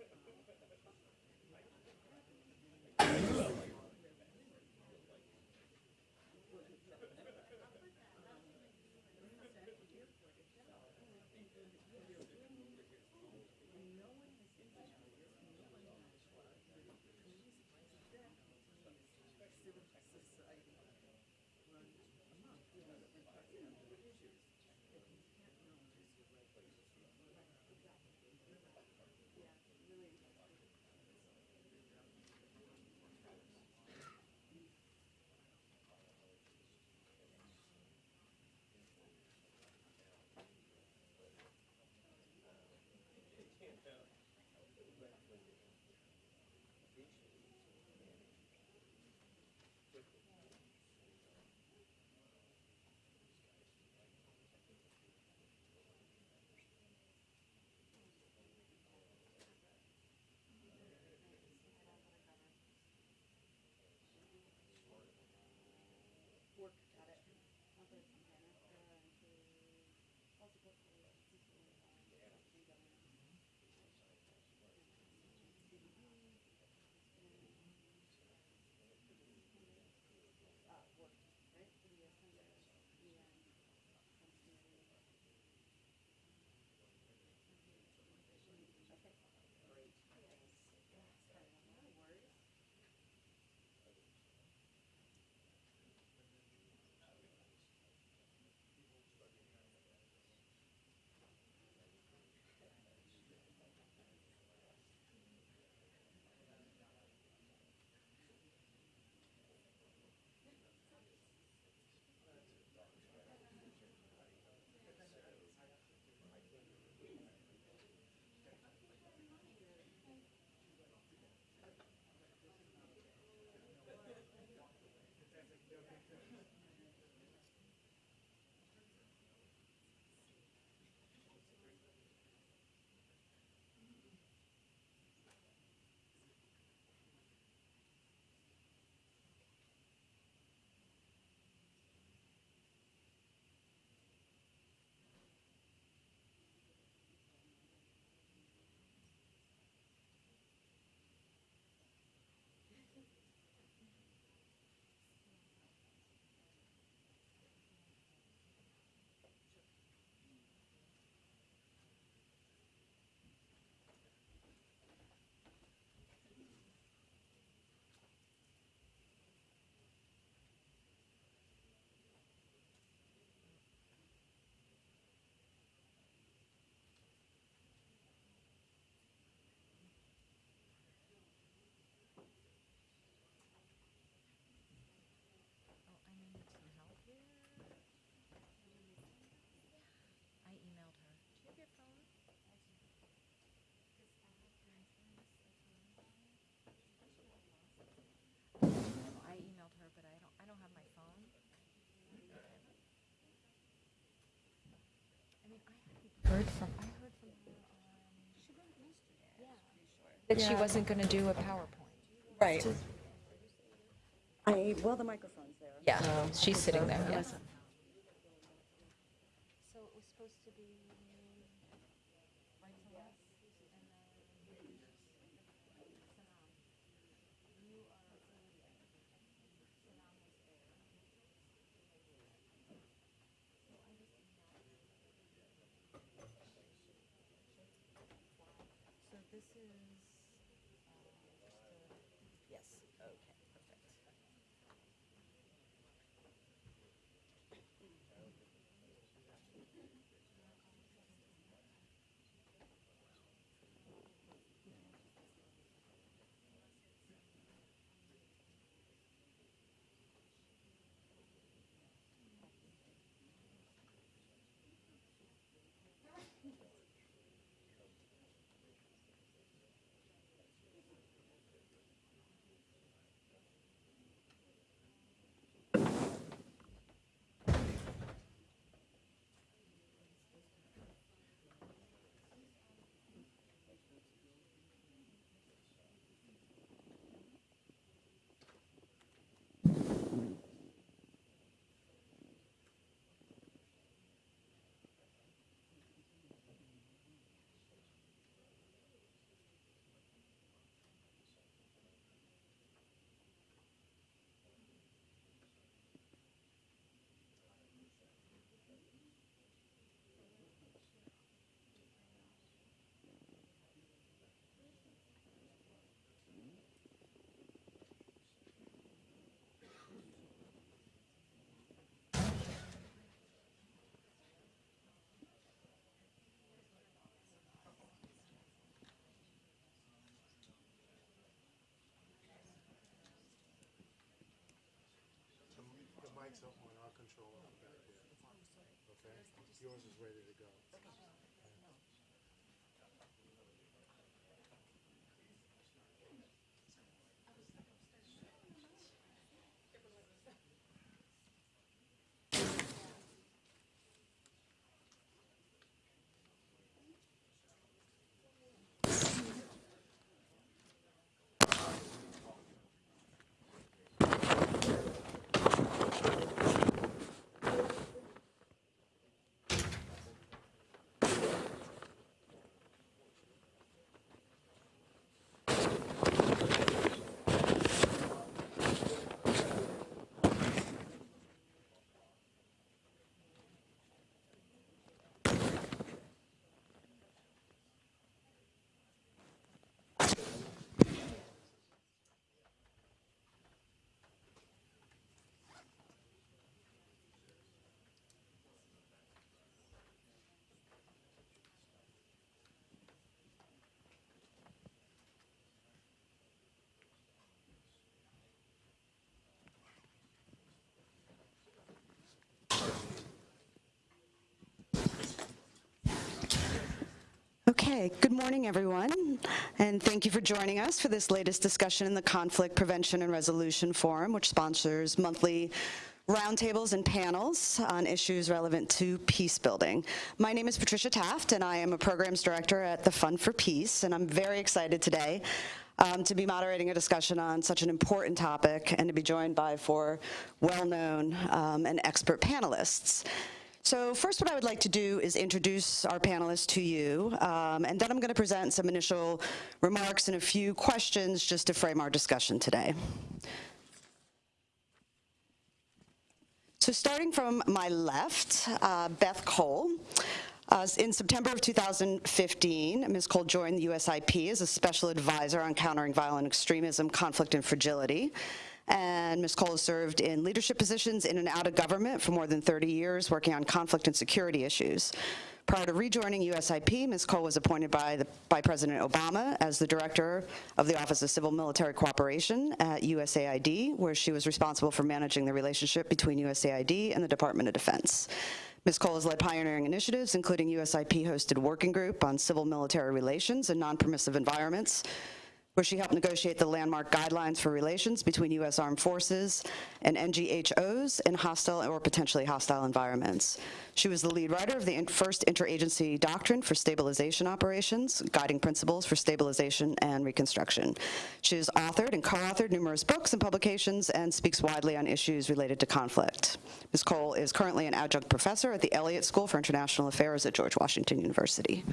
Tend. I emailed her. You have your phone? I emailed her, but I don't. I don't have my phone. heard from. I heard from her. Yesterday. Yeah. That yeah. she wasn't going to do a PowerPoint. Right. I well, the microphone's there. Yeah, so she's sitting there. Yeah. Mic's up on our controller back there. Okay? Yours is ready to go. Okay, good morning, everyone, and thank you for joining us for this latest discussion in the Conflict Prevention and Resolution Forum, which sponsors monthly roundtables and panels on issues relevant to peace building. My name is Patricia Taft, and I am a programs director at the Fund for Peace, and I'm very excited today um, to be moderating a discussion on such an important topic and to be joined by four well-known um, and expert panelists. So first what I would like to do is introduce our panelists to you, um, and then I'm going to present some initial remarks and a few questions just to frame our discussion today. So starting from my left, uh, Beth Cole. Uh, in September of 2015, Ms. Cole joined the USIP as a special advisor on countering violent extremism, conflict, and fragility. And Ms. Cole has served in leadership positions in and out of government for more than 30 years, working on conflict and security issues. Prior to rejoining USIP, Ms. Cole was appointed by, the, by President Obama as the director of the Office of Civil Military Cooperation at USAID, where she was responsible for managing the relationship between USAID and the Department of Defense. Ms. Cole has led pioneering initiatives, including USIP-hosted working group on civil military relations and non-permissive environments, where she helped negotiate the landmark guidelines for relations between U.S. armed forces and NGHOs in hostile or potentially hostile environments. She was the lead writer of the first interagency doctrine for stabilization operations, guiding principles for stabilization and reconstruction. She has authored and co-authored numerous books and publications and speaks widely on issues related to conflict. Ms. Cole is currently an adjunct professor at the Elliott School for International Affairs at George Washington University.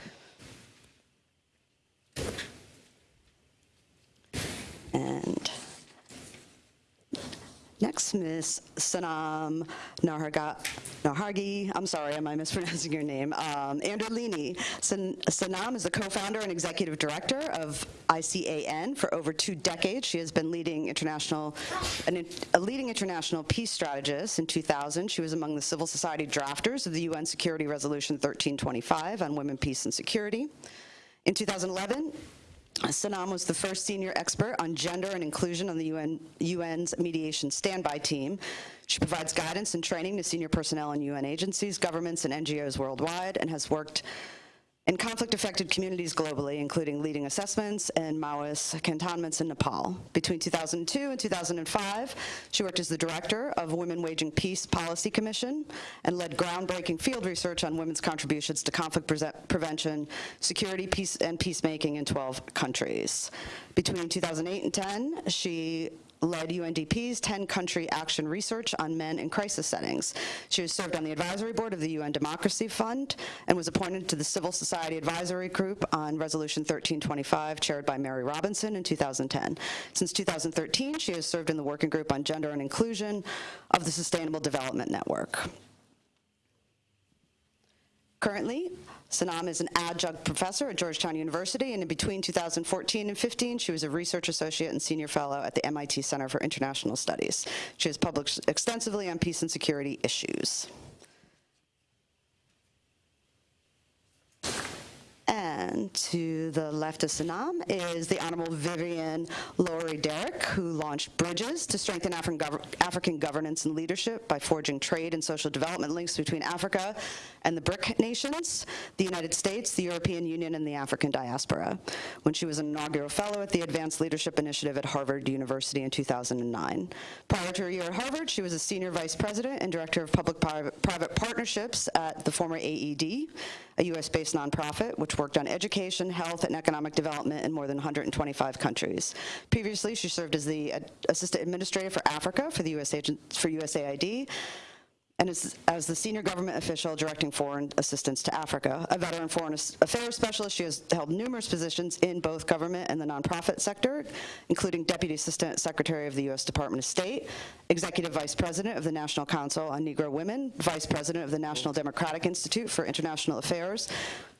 Next, Ms. Sanam Naharga, Nahargi, I'm sorry, am I mispronouncing your name? Um, Anderlini. San, Sanam is the co-founder and executive director of ICAN for over two decades. She has been leading international, an, a leading international peace strategist. In 2000, she was among the civil society drafters of the UN Security Resolution 1325 on women, peace, and security. In 2011, Sanam was the first senior expert on gender and inclusion on the UN, UN's mediation standby team. She provides guidance and training to senior personnel in UN agencies, governments, and NGOs worldwide, and has worked in conflict-affected communities globally, including leading assessments and Maoist cantonments in Nepal. Between 2002 and 2005, she worked as the director of Women Waging Peace Policy Commission and led groundbreaking field research on women's contributions to conflict prese- prevention, security, peace, and peacemaking in 12 countries. Between 2008 and 10, she led UNDP's 10-country action research on men in crisis settings. She has served on the advisory board of the UN Democracy Fund and was appointed to the Civil Society Advisory Group on Resolution 1325, chaired by Mary Robinson in 2010. Since 2013, she has served in the working group on gender and inclusion of the Sustainable Development Network. Currently, Sanam is an adjunct professor at Georgetown University, and in between 2014 and 15, she was a research associate and senior fellow at the MIT Center for International Studies. She has published extensively on peace and security issues. And to the left of Sanam is the Honorable Vivian Lowery Derryck, who launched Bridges to strengthen African, gov- African governance and leadership by forging trade and social development links between Africa and the BRIC nations, the United States, the European Union, and the African diaspora, when she was an inaugural fellow at the Advanced Leadership Initiative at Harvard University in 2009. Prior to her year at Harvard, she was a senior vice president and director of public-private private partnerships at the former AED, a U.S.-based nonprofit which worked on education, health, and economic development in more than 125 countries. Previously, she served as the assistant administrator for Africa for the US agent, for USAID, and as, as the senior government official directing foreign assistance to Africa. A veteran foreign affairs specialist, she has held numerous positions in both government and the nonprofit sector, including Deputy Assistant Secretary of the U.S. Department of State, Executive Vice President of the National Council on Negro Women, Vice President of the National Democratic Institute for International Affairs,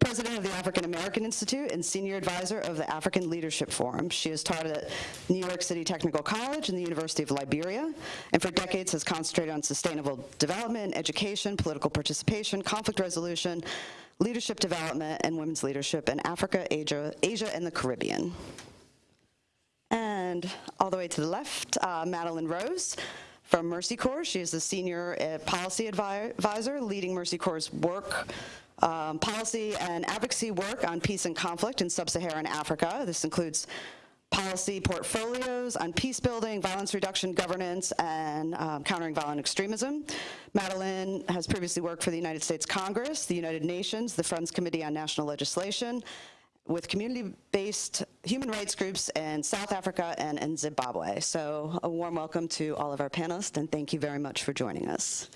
President of the African American Institute, and Senior Advisor of the African Leadership Forum. She has taught at New York City Technical College and the University of Liberia, and for decades has concentrated on sustainable development, education, political participation, conflict resolution, leadership development, and women's leadership in Africa, Asia, Asia and the Caribbean. And all the way to the left, uh, Madeline Rose from Mercy Corps. She is the senior uh, policy advi- advisor leading Mercy Corps' work, um, policy and advocacy work on peace and conflict in sub-Saharan Africa. This includes policy portfolios on peace building, violence reduction, governance, and um, countering violent extremism. Madeline has previously worked for the United States Congress, the United Nations, the Friends Committee on National Legislation, with community-based human rights groups in South Africa and in Zimbabwe. So a warm welcome to all of our panelists, and thank you very much for joining us.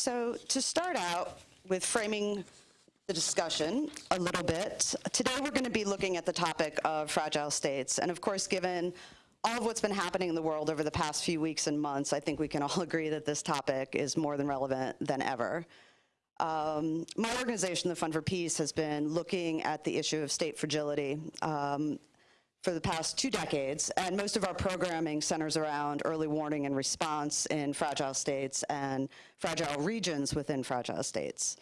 So to start out with framing the discussion a little bit, today we're going to be looking at the topic of fragile states. And of course, given all of what's been happening in the world over the past few weeks and months, I think we can all agree that this topic is more than relevant than ever. Um, my organization, the Fund for Peace, has been looking at the issue of state fragility um, for the past two decades, and most of our programming centers around early warning and response in fragile states and fragile regions within fragile states.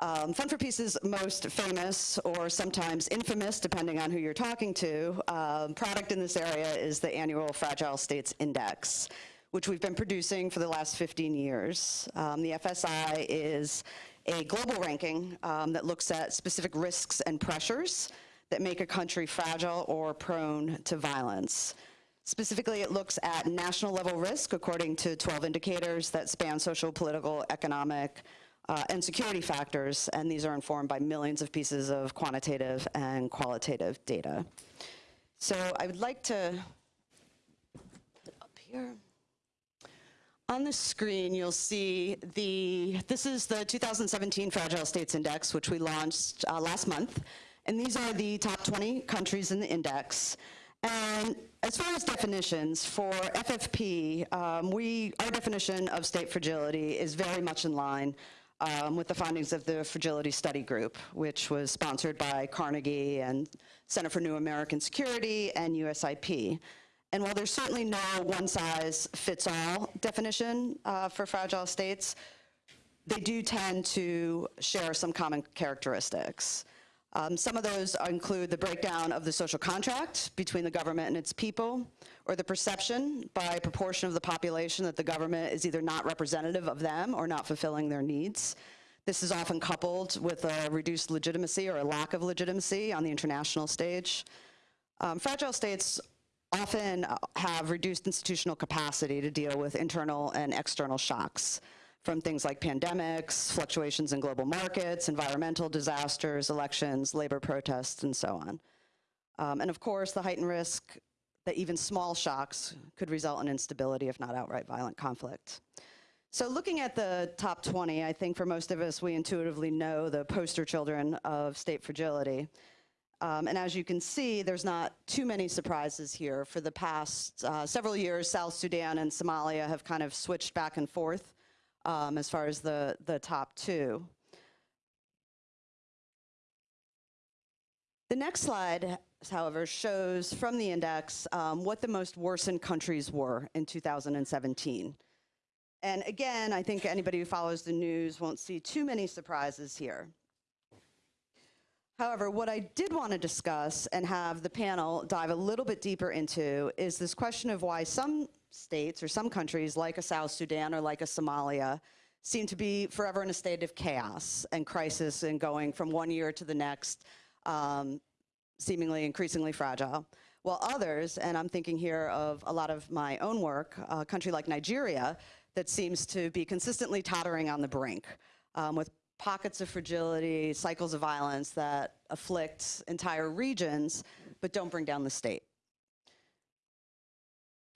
Um, Fund for Peace's most famous, or sometimes infamous, depending on who you're talking to, um, product in this area is the annual Fragile States Index, which we've been producing for the last 15 years. Um, the FSI is a global ranking um, that looks at specific risks and pressures that make a country fragile or prone to violence. Specifically, it looks at national level risk according to 12 indicators that span social, political, economic, uh, and security factors, and these are informed by millions of pieces of quantitative and qualitative data. So I would like to, up here. On the screen, you'll see the, this is the 2017 Fragile States Index, which we launched uh, last month. And these are the top 20 countries in the index. And as far as definitions, for FFP, um, we, our definition of state fragility is very much in line um, with the findings of the Fragility Study Group, which was sponsored by Carnegie and Center for New American Security and USIP. And while there's certainly no one-size-fits-all definition uh, for fragile states, they do tend to share some common characteristics. Um, some of those include the breakdown of the social contract between the government and its people, or the perception by a proportion of the population that the government is either not representative of them or not fulfilling their needs. This is often coupled with a reduced legitimacy or a lack of legitimacy on the international stage. Um, fragile states often have reduced institutional capacity to deal with internal and external shocks from things like pandemics, fluctuations in global markets, environmental disasters, elections, labor protests, and so on. Um, and of course, the heightened risk that even small shocks could result in instability, if not outright violent conflict. So looking at the top 20, I think for most of us, we intuitively know the poster children of state fragility. Um, and as you can see, there's not too many surprises here. For the past uh, several years, South Sudan and Somalia have kind of switched back and forth um, as far as the, the top two. The next slide, however, shows from the index um, what the most worsened countries were in 2017. And again, I think anybody who follows the news won't see too many surprises here. However, what I did want to discuss and have the panel dive a little bit deeper into is this question of why some states or some countries like a South Sudan or like a Somalia seem to be forever in a state of chaos and crisis and going from one year to the next, um, seemingly increasingly fragile. While others, and I'm thinking here of a lot of my own work, a country like Nigeria, that seems to be consistently tottering on the brink um, with pockets of fragility, cycles of violence that afflict entire regions, but don't bring down the state.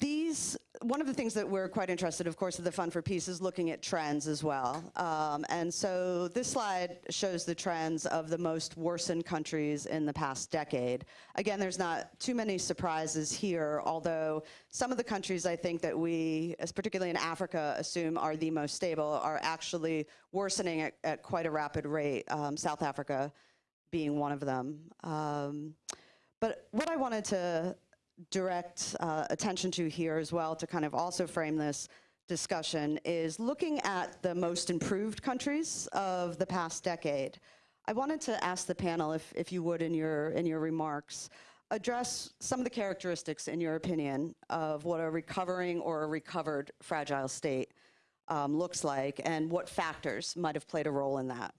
These, one of the things that we're quite interested, of course, of the Fund for Peace is looking at trends as well. Um, and so this slide shows the trends of the most worsened countries in the past decade. Again, there's not too many surprises here, although some of the countries I think that we, as particularly in Africa, assume are the most stable are actually worsening at, at quite a rapid rate, um, South Africa being one of them. Um, but what I wanted to direct uh, attention to here as well to kind of also frame this discussion is looking at the most improved countries of the past decade. I wanted to ask the panel, if, if you would, in your, in your remarks, address some of the characteristics, in your opinion, of what a recovering or a recovered fragile state um, looks like and what factors might have played a role in that.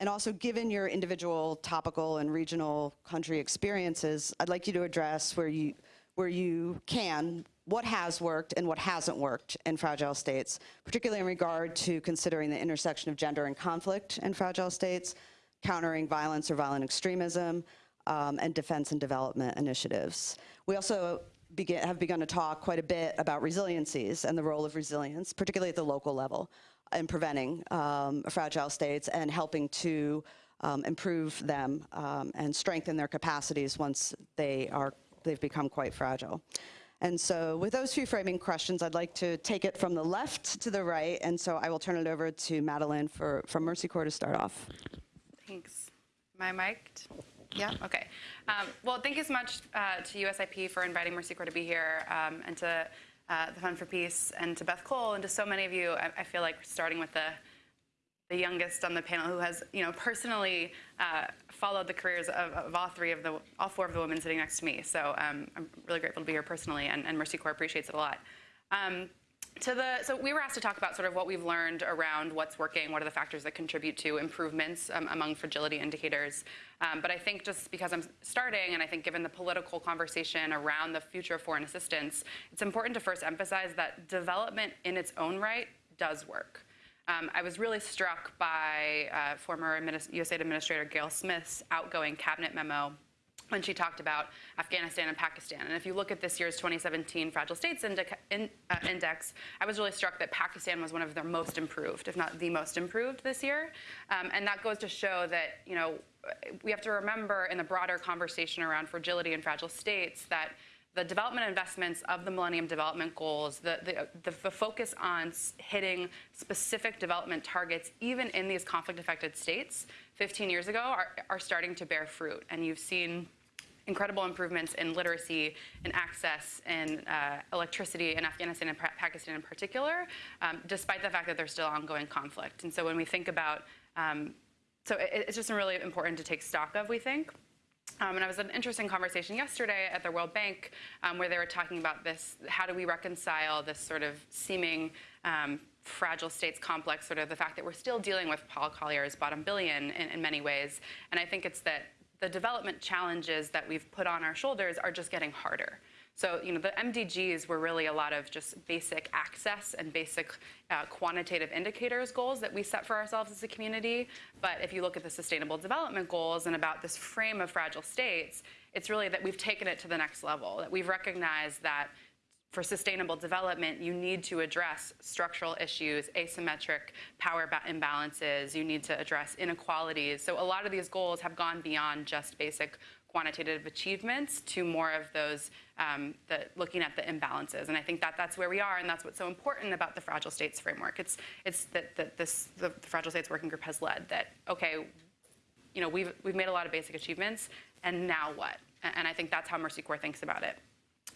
And also, given your individual topical and regional country experiences, I'd like you to address where you, where you can, what has worked and what hasn't worked in fragile states, particularly in regard to considering the intersection of gender and conflict in fragile states, countering violence or violent extremism, um, and defense and development initiatives. We also begin, have begun to talk quite a bit about resiliencies and the role of resilience, particularly at the local level in preventing um, fragile states and helping to um, improve them um, and strengthen their capacities once they are, they've become quite fragile. And so with those few framing questions, I'd like to take it from the left to the right. And so I will turn it over to Madeline for, from Mercy Corps to start off. Thanks. My mic'd? Yeah, okay. Um, well, thank you so much uh, to USIP for inviting Mercy Corps to be here um, and to uh, the Fund for Peace and to Beth Cole and to so many of you. I, I, feel like starting with the the youngest on the panel who has, you know, personally uh, followed the careers of, of, all three of the, all four of the women sitting next to me. So um, I'm really grateful to be here personally, and, and, Mercy Corps appreciates it a lot. Um, to the, so we were asked to talk about sort of what we've learned around what's working, what are the factors that contribute to improvements um, among fragility indicators. Um, but I think just because I'm starting, and I think given the political conversation around the future of foreign assistance, it's important to first emphasize that development in its own right does work. Um, I was really struck by uh, former USAID Administrator Gayle Smith's outgoing cabinet memo when she talked about Afghanistan and Pakistan. And if you look at this year's 2017 Fragile States Indica- in, uh, Index, I was really struck that Pakistan was one of their most improved, if not the most improved this year. Um, and that goes to show that, you know, we have to remember in the broader conversation around fragility and fragile states that the development investments of the Millennium Development Goals, the, the, the, the focus on hitting specific development targets, even in these conflict-affected states 15 years ago, are, are starting to bear fruit. And you've seen incredible improvements in literacy and access and uh, electricity in Afghanistan and Pa- Pakistan in particular, um, despite the fact that there's still ongoing conflict. And so when we think about, um, so it, it's just really important to take stock of, we think. Um, and I was an interesting conversation yesterday at the World Bank um, where they were talking about this how do we reconcile this sort of seeming um, fragile states complex, sort of the fact that we're still dealing with Paul Collier's bottom billion in, in many ways. And I think it's that the development challenges that we've put on our shoulders are just getting harder. So, you know, the MDGs were really a lot of just basic access and basic uh, quantitative indicators goals that we set for ourselves as a community. But if you look at the Sustainable Development Goals and about this frame of fragile states, it's really that we've taken it to the next level, that we've recognized that for sustainable development, you need to address structural issues, asymmetric power imbalances, you need to address inequalities. So a lot of these goals have gone beyond just basic quantitative achievements to more of those um, the, looking at the imbalances. And I think that that's where we are, and that's what's so important about the Fragile States framework. It's, it's that, that this, the Fragile States Working Group has led that, okay, you know, we've, we've made a lot of basic achievements, and now what? And I think that's how Mercy Corps thinks about it.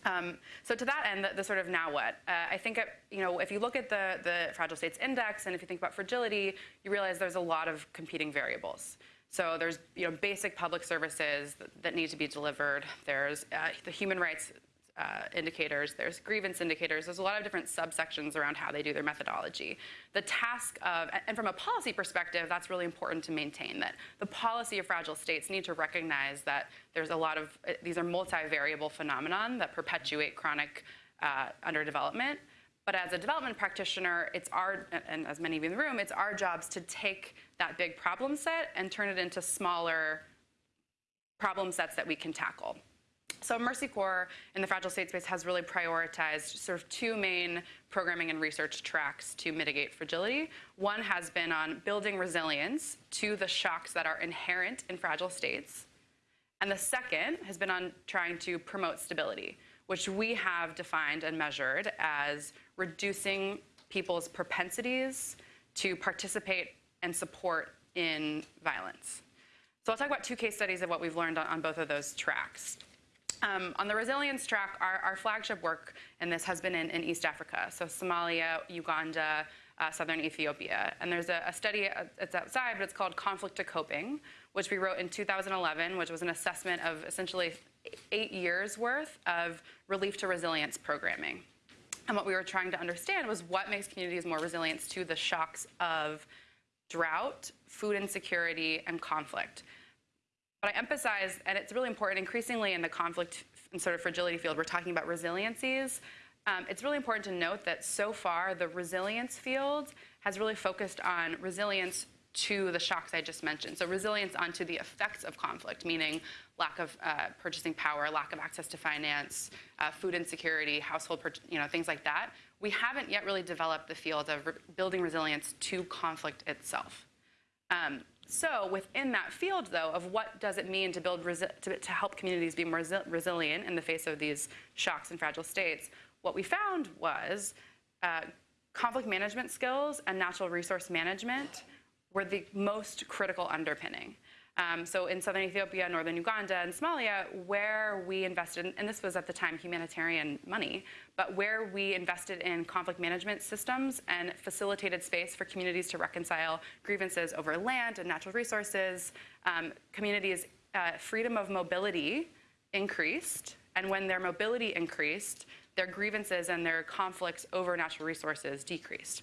Um, so to that end, the, the sort of now what? Uh, I think, it, you know, if you look at the, the Fragile States Index and if you think about fragility, you realize there's a lot of competing variables. So there's, you know, basic public services that, need to be delivered. There's uh, the human rights uh, indicators, there's grievance indicators, there's a lot of different subsections around how they do their methodology. The task of, and from a policy perspective, that's really important to maintain that the policy of fragile states need to recognize that there's a lot of, uh, these are multivariable phenomenon that perpetuate chronic uh, underdevelopment. But as a development practitioner, it's our, and as many of you in the room, it's our jobs to take that big problem set and turn it into smaller problem sets that we can tackle. So Mercy Corps in the fragile state space has really prioritized sort of two main programming and research tracks to mitigate fragility. One has been on building resilience to the shocks that are inherent in fragile states. And the second has been on trying to promote stability, which we have defined and measured as reducing people's propensities to participate and support in violence. So I'll talk about two case studies of what we've learned on, on both of those tracks. Um, on the resilience track, our, our, flagship work in this has been in, in East Africa, so Somalia, Uganda, uh, southern Ethiopia. And there's a, a study, uh, it's outside, but it's called Conflict to Coping, which we wrote in 2011, which was an assessment of essentially eight years worth of relief to resilience programming. And what we were trying to understand was what makes communities more resilient to the shocks of drought, food insecurity, and conflict. But I emphasize, and it's really important, increasingly in the conflict and sort of fragility field, we're talking about resiliencies. Um, it's really important to note that so far the resilience field has really focused on resilience to the shocks I just mentioned. So resilience onto the effects of conflict, meaning lack of uh, purchasing power, lack of access to finance, uh, food insecurity, household, you know, things like that. We haven't yet really developed the field of re building resilience to conflict itself. Um, so within that field, though, of what does it mean to build to, to, help communities be more resi resilient in the face of these shocks and fragile states, what we found was uh, conflict management skills and natural resource management were the most critical underpinning. Um, so in southern Ethiopia, northern Uganda, and Somalia, where we invested, and this was at the time humanitarian money, but where we invested in conflict management systems and facilitated space for communities to reconcile grievances over land and natural resources, um, communities' uh, freedom of mobility increased, and when their mobility increased, their grievances and their conflicts over natural resources decreased.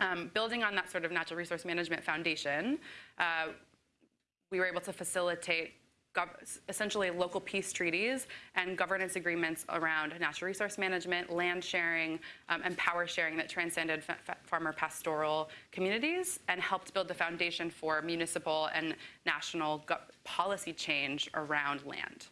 Um, building on that sort of natural resource management foundation, uh, we were able to facilitate essentially local peace treaties and governance agreements around natural resource management, land sharing, um, and power sharing that transcended fa- fa- farmer pastoral communities and helped build the foundation for municipal and national policy change around land.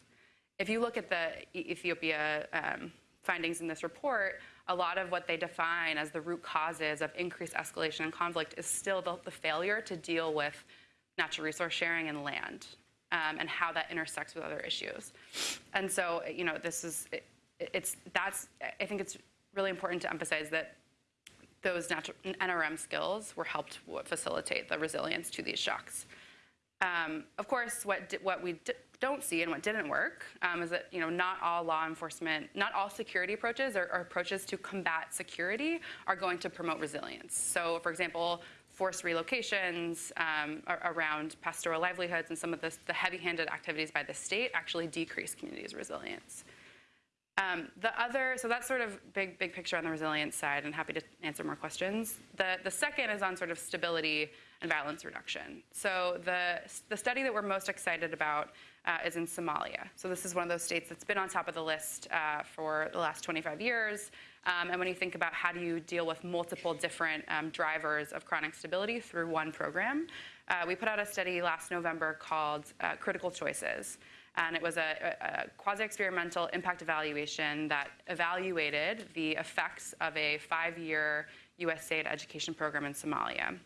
If you look at the Ethiopia um, findings in this report, a lot of what they define as the root causes of increased escalation and conflict is still the, the failure to deal with natural resource sharing and land um, and how that intersects with other issues. And so, you know, this is, it, it's, that's, I think it's really important to emphasize that those natural NRM skills were helped facilitate the resilience to these shocks. Um, of course, what what we don't see and what didn't work um, is that you know not all law enforcement, not all security approaches or, or approaches to combat security are going to promote resilience. So, for example, forced relocations um, around pastoral livelihoods and some of this, the heavy-handed activities by the state actually decrease communities' resilience. Um, the other, so that's sort of big, big picture on the resilience side, and happy to answer more questions. The, the second is on sort of stability and violence reduction. So the, the study that we're most excited about uh, is in Somalia. So this is one of those states that's been on top of the list uh, for the last 25 years. Um, and when you think about how do you deal with multiple different um, drivers of chronic stability through one program, uh, we put out a study last November called uh, Critical Choices and it was a, a, a quasi-experimental impact evaluation that evaluated the effects of a five-year USAID education program in Somalia.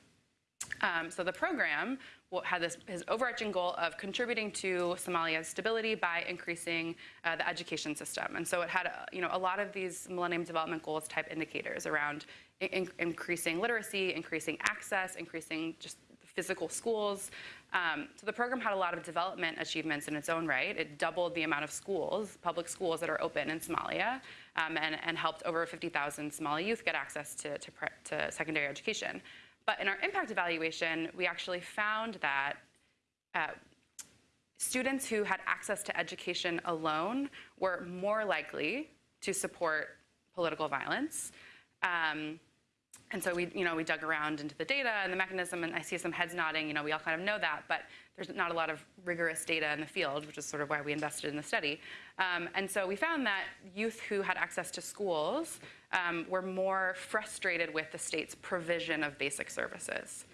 Um, so the program had this his overarching goal of contributing to Somalia's stability by increasing uh, the education system, and so it had uh, you know a lot of these Millennium Development Goals type indicators around in- in- increasing literacy, increasing access, increasing just physical schools. Um, so the program had a lot of development achievements in its own right. It doubled the amount of schools, public schools that are open in Somalia, um, and, and helped over 50,000 Somali youth get access to, to, to secondary education. But in our impact evaluation, we actually found that uh, students who had access to education alone were more likely to support political violence. Um, and so we, you know, we dug around into the data and the mechanism, and I see some heads nodding. You know, we all kind of know that, but there's not a lot of rigorous data in the field, which is sort of why we invested in the study. Um, and so we found that youth who had access to schools um, were more frustrated with the state's provision of basic services.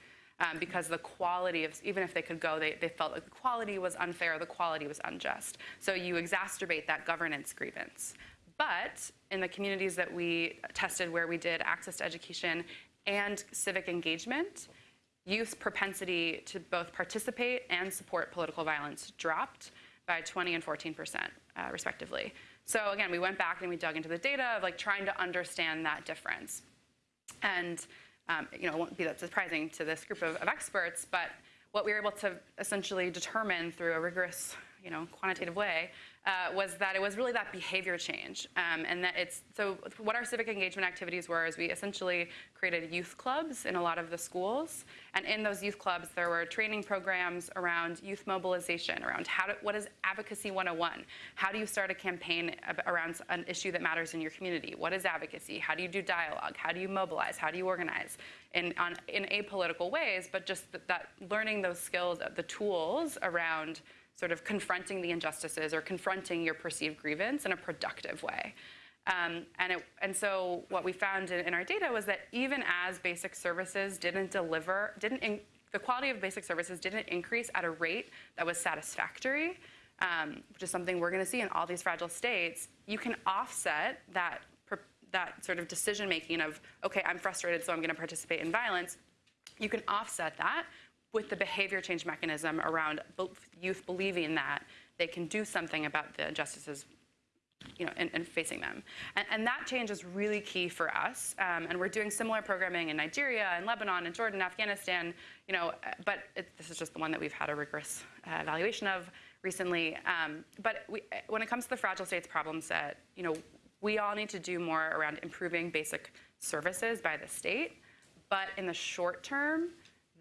Um, because the quality of, even if they could go, they, they felt like the quality was unfair, the quality was unjust. So you exacerbate that governance grievance. But in the communities that we tested where we did access to education and civic engagement, youth propensity to both participate and support political violence dropped by 20 and 14 percent, uh, respectively. So again, we went back and we dug into the data of like trying to understand that difference. And um, you know, it won't be that surprising to this group of, of experts, but what we were able to essentially determine through a rigorous, you know, quantitative way uh, was that it was really that behavior change, um, and that it's so. What our civic engagement activities were is we essentially created youth clubs in a lot of the schools, and in those youth clubs there were training programs around youth mobilization, around how to, what is advocacy 101, how do you start a campaign around an issue that matters in your community, what is advocacy, how do you do dialogue, how do you mobilize, how do you organize, in on, in apolitical ways, but just that, that learning those skills, the tools around sort of confronting the injustices or confronting your perceived grievance in a productive way. Um, and, it, and so what we found in, in, our data was that even as basic services didn't deliver, didn't in, the quality of basic services didn't increase at a rate that was satisfactory, um, which is something we're going to see in all these fragile states, you can offset that that sort of decision making of okay i'm frustrated so i'm going to participate in violence you can offset that with the behavior change mechanism around youth believing that they can do something about the injustices you know, and, and facing them. And, and, that change is really key for us. Um, and we're doing similar programming in Nigeria and Lebanon and Jordan, Afghanistan, you know, but it, this is just the one that we've had a rigorous uh, evaluation of recently. Um, but we, when it comes to the fragile states problem set, you know, we all need to do more around improving basic services by the state. But in the short term,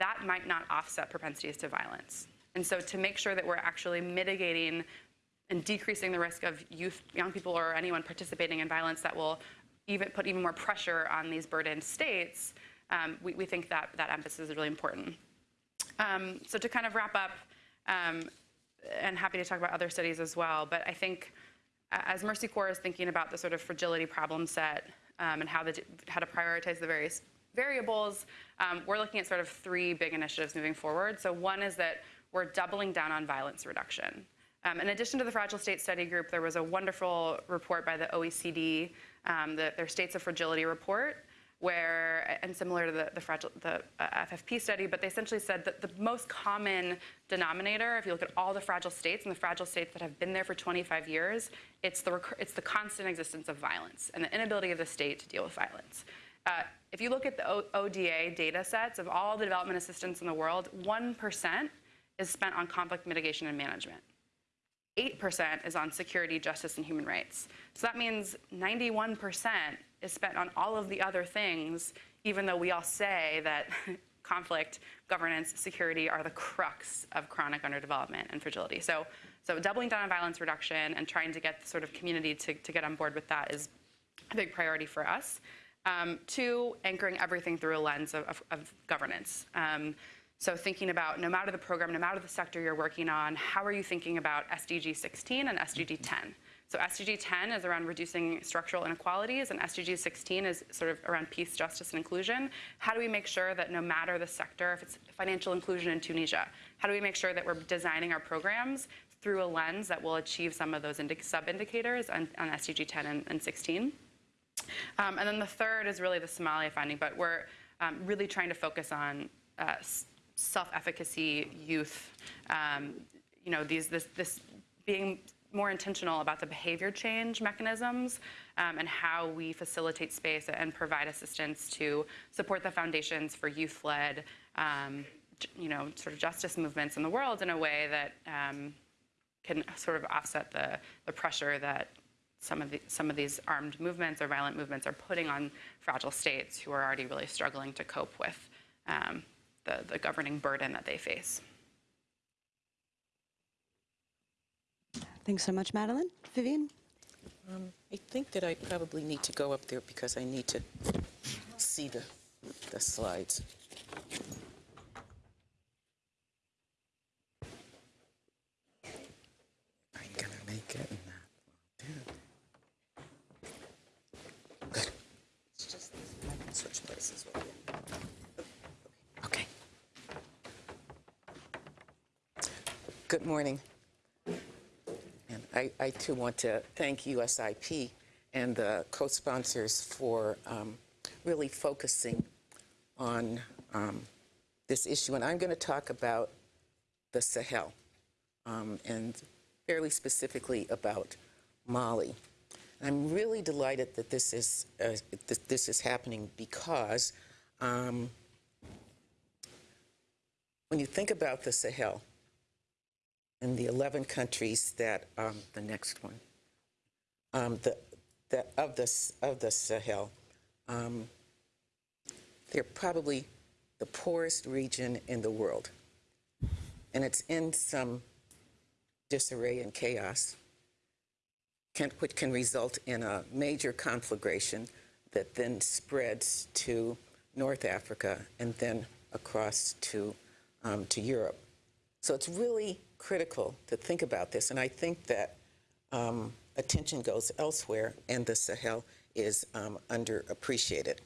that might not offset propensities to violence. And so to make sure that we're actually mitigating and decreasing the risk of youth, young people, or anyone participating in violence that will even put even more pressure on these burdened states, um, we, we think that that emphasis is really important. Um, so to kind of wrap up, um, and happy to talk about other studies as well, but I think uh, as Mercy Corps is thinking about the sort of fragility problem set um, and how, the, how to prioritize the various variables, um, we're looking at sort of three big initiatives moving forward. So one is that we're doubling down on violence reduction. Um, in addition to the Fragile State Study Group, there was a wonderful report by the OECD, um, the, their States of Fragility report, where, and similar to the, the, fragile, the uh, FFP study, but they essentially said that the most common denominator, if you look at all the fragile states and the fragile states that have been there for 25 years, it's the, it's the constant existence of violence and the inability of the state to deal with violence. Uh, if you look at the o ODA data sets of all the development assistance in the world, 1% is spent on conflict mitigation and management. 8% is on security, justice, and human rights. So that means 91% is spent on all of the other things, even though we all say that conflict, governance, security are the crux of chronic underdevelopment and fragility. So, so doubling down on violence reduction and trying to get the sort of community to, to get on board with that is a big priority for us. Um, two, anchoring everything through a lens of, of, of governance. Um, so thinking about no matter the program, no matter the sector you're working on, how are you thinking about SDG 16 and SDG 10? So SDG 10 is around reducing structural inequalities, and SDG 16 is sort of around peace, justice, and inclusion. How do we make sure that no matter the sector, if it's financial inclusion in Tunisia, how do we make sure that we're designing our programs through a lens that will achieve some of those sub-indicators on, on, SDG 10 and, and 16? Um, and then the third is really the Somalia finding, but we're um, really trying to focus on uh, self-efficacy youth, um, you know, these, this, this being more intentional about the behavior change mechanisms um, and how we facilitate space and provide assistance to support the foundations for youth-led, um, you know, sort of justice movements in the world in a way that um, can sort of offset the, the pressure that some of, the, some of these armed movements or violent movements are putting on fragile states who are already really struggling to cope with um, the, the governing burden that they face. Thanks so much, Madeline. Vivian? Um, I think that I probably need to go up there because I need to see the, the slides. I'm gonna make it. Good. It's just I can switch places with you. Okay. Good morning. And I, I too want to thank USIP and the co-sponsors for um, really focusing on um, this issue. And I'm going to talk about the Sahel um, and fairly specifically about Mali. I'm really delighted that this is uh, this is happening because um, when you think about the Sahel and the 11 countries that um, the next one um, the, the of the of the Sahel, um, they're probably the poorest region in the world, and it's in some disarray and chaos can, which can result in a major conflagration that then spreads to North Africa and then across to, um, to Europe. So it's really critical to think about this, and I think that um, attention goes elsewhere, and the Sahel is um, underappreciated.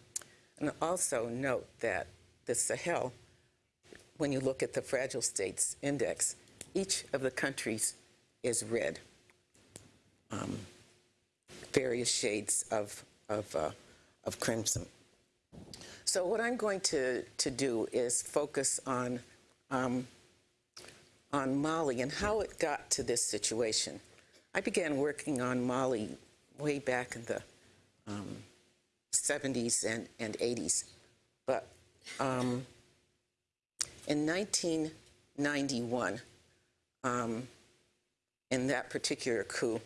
And also note that the Sahel, when you look at the Fragile States Index, each of the countries is red um, various shades of, of, uh, of crimson. So what I'm going to, to do is focus on, um, on Mali and how it got to this situation. I began working on Mali way back in the um, 70s and, and 80s. But um, in 1991, um, in that particular coup,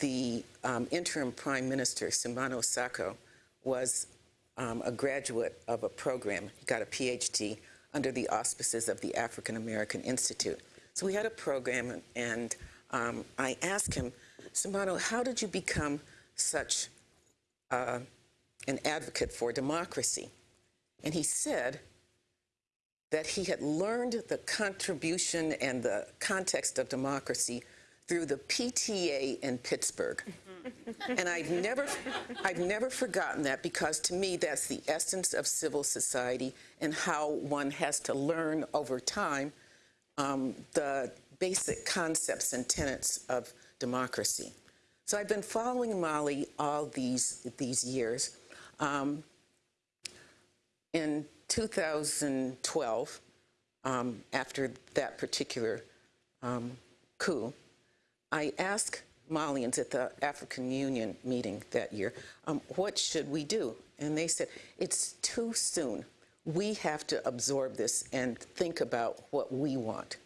the um, interim prime minister, Soumana Sacko, was um, a graduate of a program. He got a PhD under the auspices of the African American Institute. So we had a program, and, um, I asked him, Soumana, how did you become such uh, an advocate for democracy? And he said that he had learned the contribution and the context of democracy through the PTA in Pittsburgh. And I've never, I've never forgotten that because to me that's the essence of civil society and how one has to learn over time um, the basic concepts and tenets of democracy. So I've been following Mali all these these years. Um, in 2012, um, after that particular um, coup, I asked Malians at the African Union meeting that year, um, what should we do? And they said, it's too soon. We have to absorb this and think about what we want.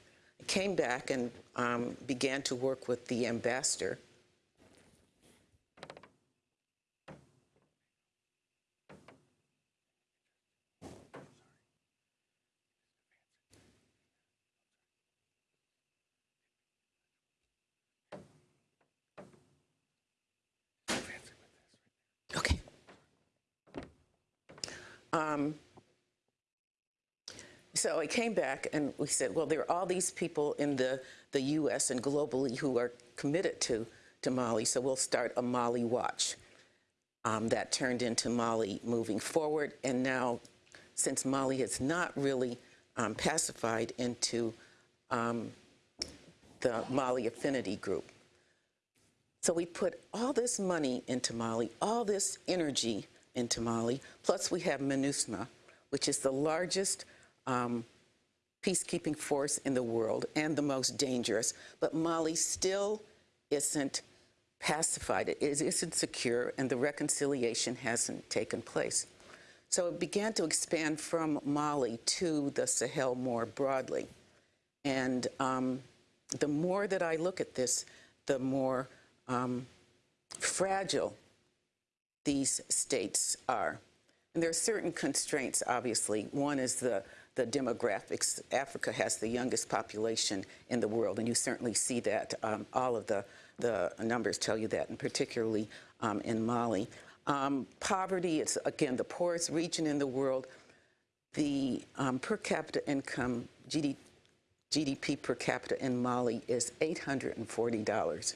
Came back and um, began to work with the ambassador. Okay. Um, so I came back and we said, well, there are all these people in the, the U.S. and globally who are committed to, to Mali, so we'll start a Mali Watch. Um, that turned into Mali Moving Forward, and now, since Mali has not really um, pacified into um, the Mali Affinity Group. So we put all this money into Mali, all this energy into Mali, plus we have MINUSMA, which is the largest um, peacekeeping force in the world and the most dangerous. But Mali still isn't pacified. It isn't secure, and the reconciliation hasn't taken place. So it began to expand from Mali to the Sahel more broadly. And um, the more that I look at this, the more um, fragile these states are. And there are certain constraints, obviously. One is the, the demographics. Africa has the youngest population in the world, and you certainly see that. Um, all of the, the numbers tell you that, and particularly um, in Mali. Um, poverty, it's, again, the poorest region in the world. The um, per capita income, GD, GDP per capita in Mali is $840.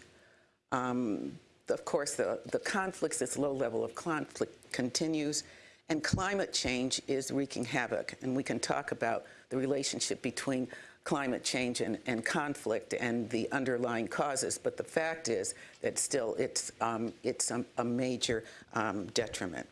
Of course, the, the conflicts, this low level of conflict continues, and climate change is wreaking havoc. And we can talk about the relationship between climate change and, and conflict and the underlying causes, but the fact is that still it's, um, it's a, a major um, detriment.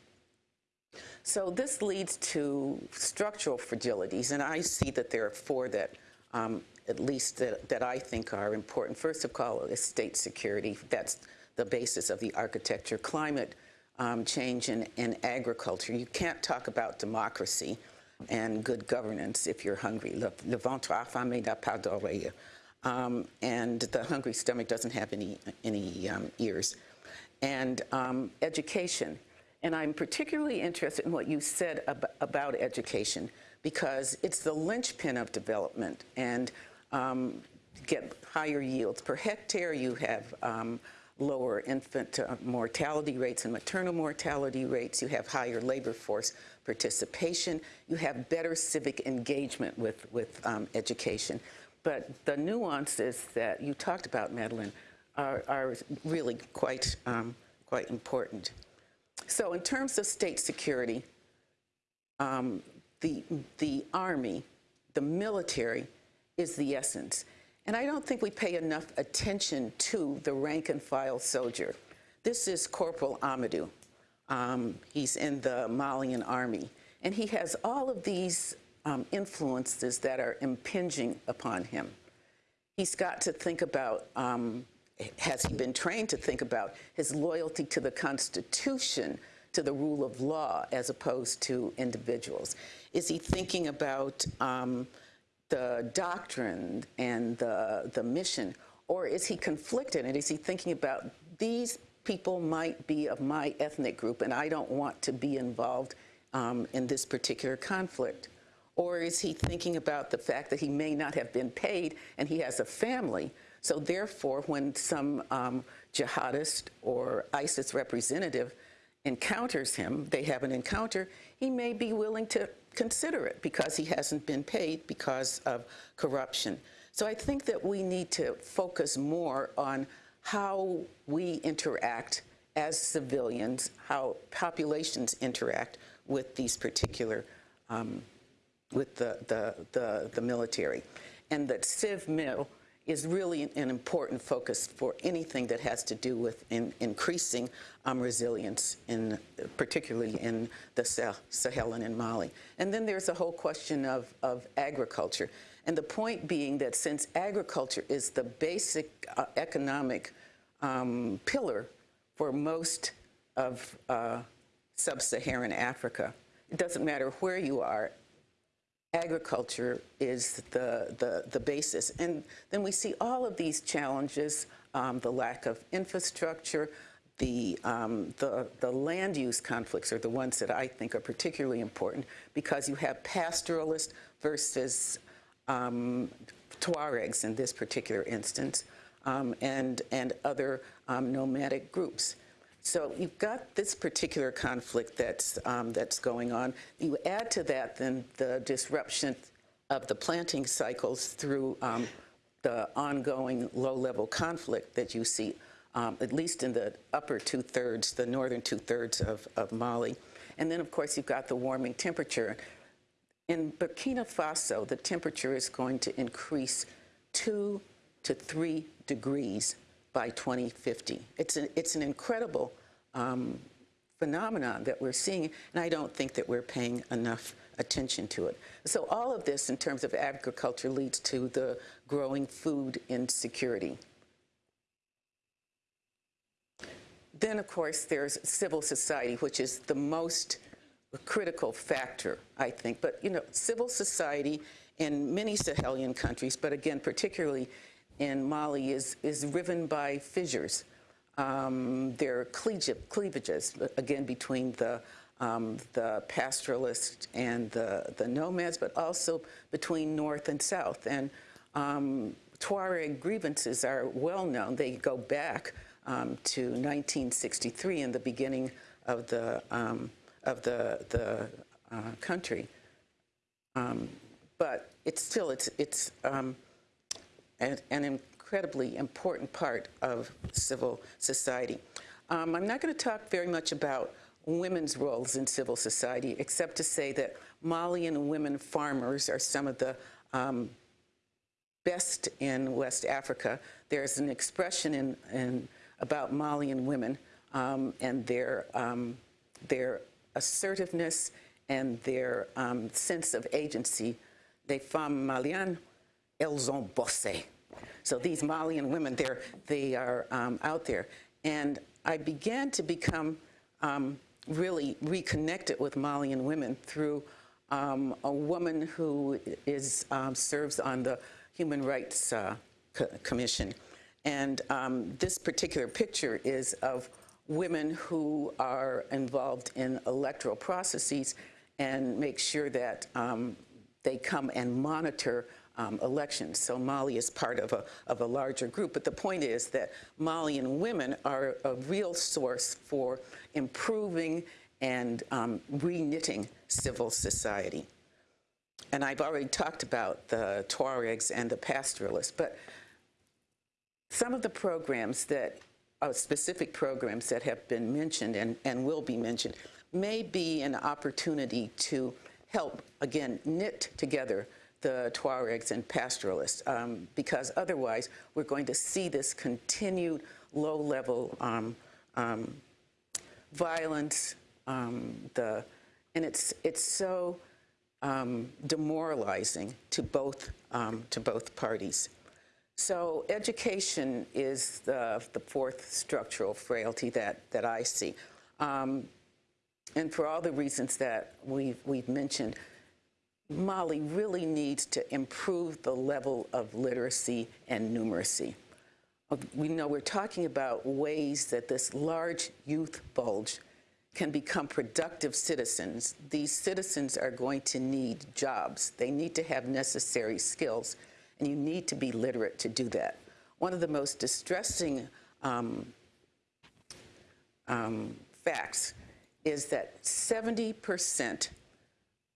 So this leads to structural fragilities, and I see that there are four that um, at least that, that, I think are important. First of all is state security. That's the basis of the architecture. Climate um, change and, and, agriculture. You can't talk about democracy and good governance if you're hungry. Le, le ventre affamé n'a pas d'oreille. Um, and the hungry stomach doesn't have any, any um, ears. And um, education. And I'm particularly interested in what you said ab about education because it's the linchpin of development. And um, get higher yields. Per hectare, you have um, lower infant uh, mortality rates and maternal mortality rates. You have higher labor force participation. You have better civic engagement with, with um, education. But the nuances that you talked about, Madeline, are, are really quite, um, quite important. So in terms of state security, um, the, the Army, the military, is the essence. And I don't think we pay enough attention to the rank and file soldier. This is Corporal Amadou. Um, he's in the Malian army. And he has all of these um, influences that are impinging upon him. He's got to think about, um, has he been trained to think about his loyalty to the Constitution, to the rule of law, as opposed to individuals? Is he thinking about um, the doctrine and the, the mission, or is he conflicted and is he thinking about these people might be of my ethnic group and I don't want to be involved um, in this particular conflict? Or is he thinking about the fact that he may not have been paid and he has a family? So therefore, when some um, jihadist or ISIS representative encounters him, they have an encounter, he may be willing to consider it because he hasn't been paid because of corruption. So I think that we need to focus more on how we interact as civilians, how populations interact with these particular, um, with the, the, the, the military. And that Civ Mil is really an important focus for anything that has to do with in, increasing um, resilience, in, particularly in the Sah Sahel and in Mali. And then there's a whole question of, of agriculture. And the point being that since agriculture is the basic uh, economic um, pillar for most of uh, sub-Saharan Africa, it doesn't matter where you are, agriculture is the, the, the basis. And then we see all of these challenges, um, the lack of infrastructure, the, um, the, the land use conflicts are the ones that I think are particularly important because you have pastoralists versus um, Tuaregs in this particular instance, um, and, and other um, nomadic groups. So you've got this particular conflict that's, um, that's going on. You add to that then the disruption of the planting cycles through um, the ongoing low-level conflict that you see, um, at least in the upper two-thirds, the northern two-thirds of, of Mali. And then, of course, you've got the warming temperature. In Burkina Faso, the temperature is going to increase two to three degrees by 2050. It's an, it's an incredible um, phenomenon that we're seeing, and I don't think that we're paying enough attention to it. So all of this in terms of agriculture leads to the growing food insecurity. Then, of course, there's civil society, which is the most critical factor, I think. But, you know, civil society in many Sahelian countries, but again, particularly in Mali, is, is riven by fissures. Um, there are cleavages, again, between the, um, the pastoralists and the, the nomads, but also between North and South. And um, Tuareg grievances are well known. They go back um, to 1963 and the beginning of the, um, of the, the uh, country. Um, but it's still, it's, it's an, an incredibly important part of civil society. Um, I'm not going to talk very much about women's roles in civil society, except to say that Malian women farmers are some of the um, best in West Africa. There's an expression in, in about Malian women um, and their, um, their assertiveness and their um, sense of agency. Les femmes maliennes, elles ont bossé. So these Malian women, they're, they are um, out there. And I began to become um, really reconnected with Malian women through um, a woman who is, um, serves on the Human Rights uh, Co Commission. And um, this particular picture is of women who are involved in electoral processes and make sure that um, they come and monitor um, elections. So Mali is part of a, of a larger group. But the point is that Malian women are a real source for improving and um, re-knitting civil society. And I've already talked about the Tuaregs and the pastoralists, but some of the programs that, uh, specific programs that have been mentioned and, and will be mentioned, may be an opportunity to help, again, knit together the Tuaregs and pastoralists, um, because otherwise we're going to see this continued low-level um, um, violence, um, the, and it's, it's so um, demoralizing to both, um, to both parties. So education is the, the fourth structural frailty that, that I see. and for all the reasons that we've, we've mentioned, Mali really needs to improve the level of literacy and numeracy. Uh, we know we're talking about ways that this large youth bulge can become productive citizens, these citizens are going to need jobs. They need to have necessary skills, and you need to be literate to do that. One of the most distressing um, um, facts is that 70%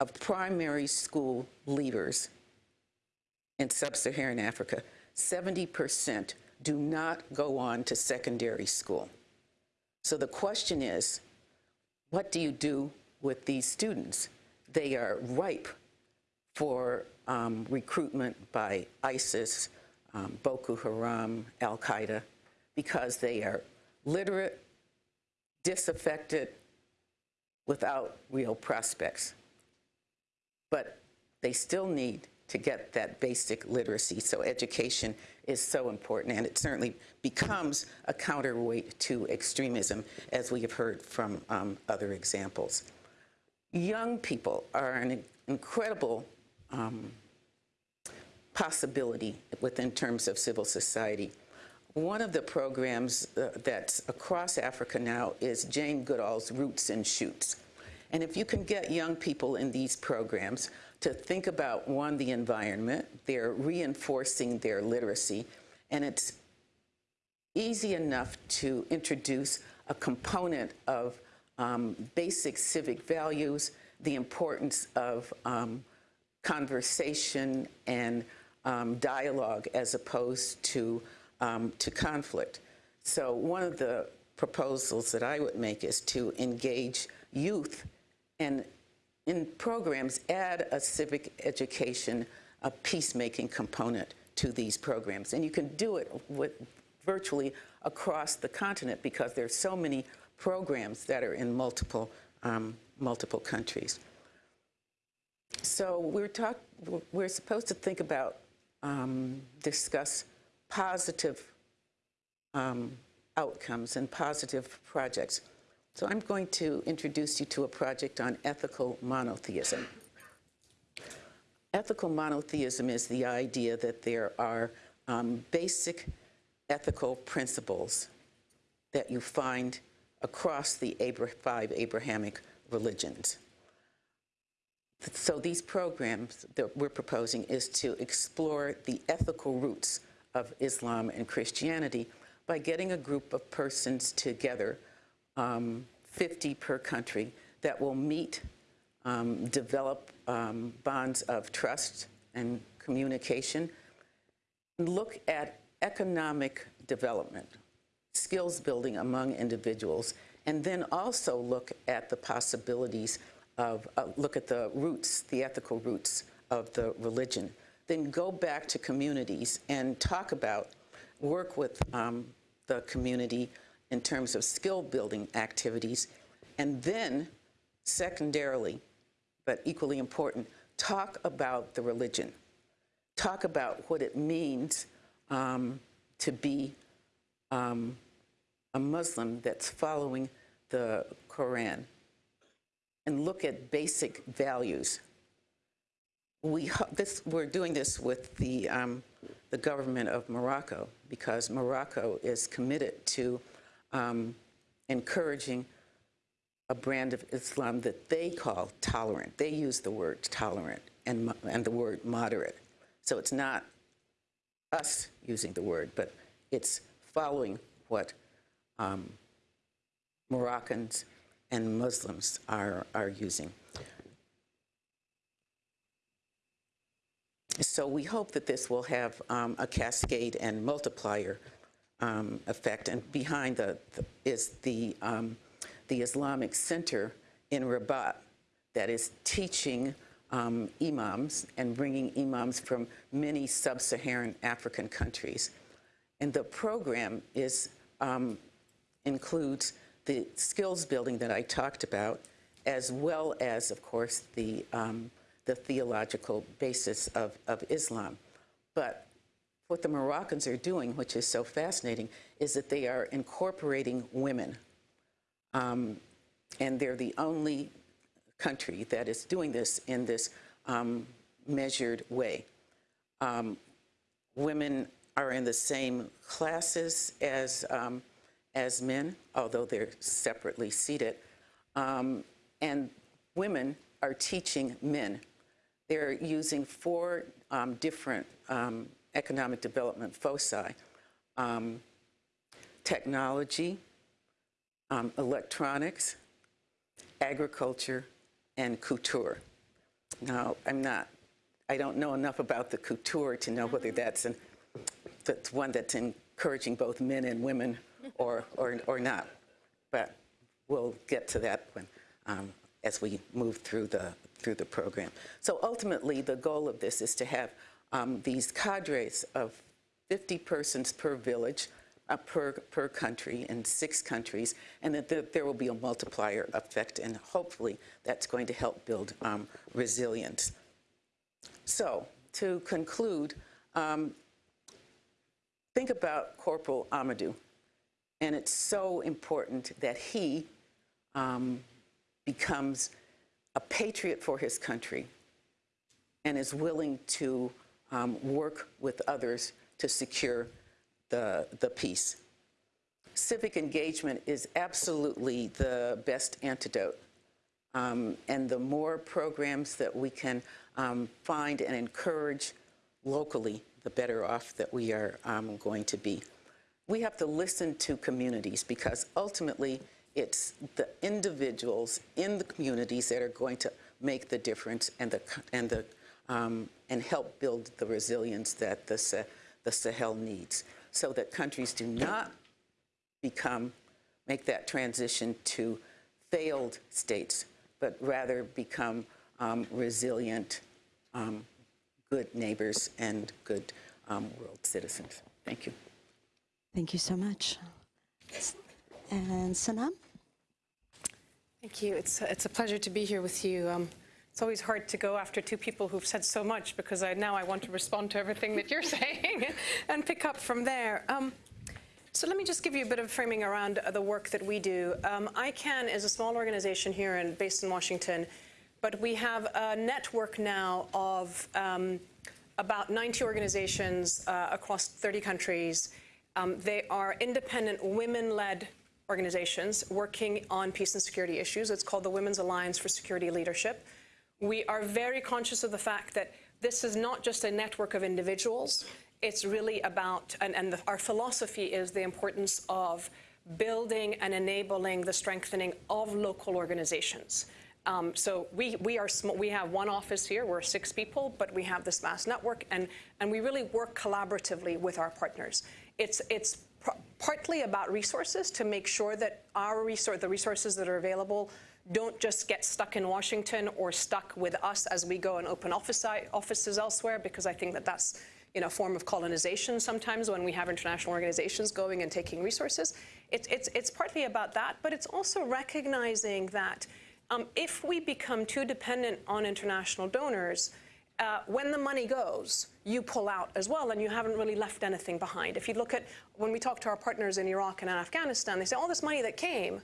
of primary school leaders in sub-Saharan Africa, 70% do not go on to secondary school. So the question is, what do you do with these students? They are ripe for um, recruitment by ISIS, um, Boko Haram, Al Qaeda, because they are literate, disaffected, without real prospects. But they still need to get that basic literacy. So education is so important, and it certainly becomes a counterweight to extremism, as we have heard from um, other examples. Young people are an incredible um, possibility within terms of civil society. One of the programs uh, that's across Africa now is Jane Goodall's Roots and Shoots. And if you can get young people in these programs to think about, one, the environment, they're reinforcing their literacy, and it's easy enough to introduce a component of um, basic civic values, the importance of um, conversation and um, dialogue as opposed to, um, to conflict. So one of the proposals that I would make is to engage youth and in programs add a civic education, a peacemaking component to these programs. And you can do it with virtually across the continent because there's so many programs that are in multiple, um, multiple countries. So we're, talk, we're supposed to think about, um, discuss positive um, outcomes and positive projects. So I'm going to introduce you to a project on ethical monotheism. Ethical monotheism is the idea that there are um, basic ethical principles that you find across the Abra five Abrahamic religions. So these programs that we're proposing is to explore the ethical roots of Islam and Christianity by getting a group of persons together, um, 50 per country, that will meet, um, develop um, bonds of trust and communication, look at economic development, skills building among individuals, and then also look at the possibilities of, uh, look at the roots, the ethical roots of the religion. Then go back to communities and talk about, work with um, the community in terms of skill building activities, and then secondarily, but equally important, talk about the religion. Talk about what it means um, to be um, a Muslim that's following the Quran and look at basic values. We, this, we're doing this with the, um, the government of Morocco because Morocco is committed to um, encouraging a brand of Islam that they call tolerant. They use the word tolerant and, and the word moderate. So it's not us using the word, but it's following what um, Moroccans and Muslims are, are using. So we hope that this will have um, a cascade and multiplier um, effect. And behind the, the is the, um, the Islamic Center in Rabat that is teaching um, imams and bringing imams from many sub-Saharan African countries. And the program is, um, includes the skills building that I talked about, as well as, of course, the, um, the theological basis of, of Islam. But what the Moroccans are doing, which is so fascinating, is that they are incorporating women. Um, and they're the only country that is doing this in this um, measured way. Um, women are in the same classes as, um, as men, although they're separately seated. um, and women are teaching men. They're using four um, different economic development foci um, technology, um, electronics, agriculture, and couture. Now, I'm not, I don't know enough about the couture to know whether that's, an, that's one that's encouraging both men and women or, or, or not. But we'll get to that when, um, as we move through the, through the program. So ultimately, the goal of this is to have um, these cadres of 50 persons per village, uh, per, per country in six countries, and that there, there will be a multiplier effect, and hopefully that's going to help build um, resilience. So, to conclude, um, think about Corporal Amadou, and it's so important that he um, becomes a patriot for his country and is willing to um, work with others to secure the, the peace. Civic engagement is absolutely the best antidote. Um, and the more programs that we can um, find and encourage locally, the better off that we are um, going to be. We have to listen to communities because ultimately it's the individuals in the communities that are going to make the difference and the and the um, and help build the resilience that the the Sahel needs, so that countries do not become make that transition to failed states, but rather become um, resilient, um, good neighbors and good um, world citizens. Thank you. Thank you so much. And Sanam? Thank you. It's, it's a pleasure to be here with you. It's always hard to go after two people who've said so much because I, now I want to respond to everything that you're saying and pick up from there. Um, so let me just give you a bit of framing around the work that we do. Um, ICAN is a small organization here and based in Washington, but we have a network now of um, about 90 organizations uh, across 30 countries. Um, they are independent women-led organizations working on peace and security issues. It's called the Women's Alliance for Security Leadership. We are very conscious of the fact that this is not just a network of individuals. It's really about, and, and the, our philosophy is the importance of building and enabling the strengthening of local organizations. Um, so we, we, are we have one office here, we're six people, but we have this vast network, and, and we really work collaboratively with our partners. It's, it's partly about resources to make sure that our resource, the resources that are available don't just get stuck in Washington or stuck with us as we go and open office, offices elsewhere, because I think that that's know, a form of colonization sometimes when we have international organizations going and taking resources. It, it's, it's partly about that, but it's also recognizing that um, if we become too dependent on international donors, uh, when the money goes, you pull out as well, and you haven't really left anything behind. If you look at when we talk to our partners in Iraq and in Afghanistan, they say all this money that came,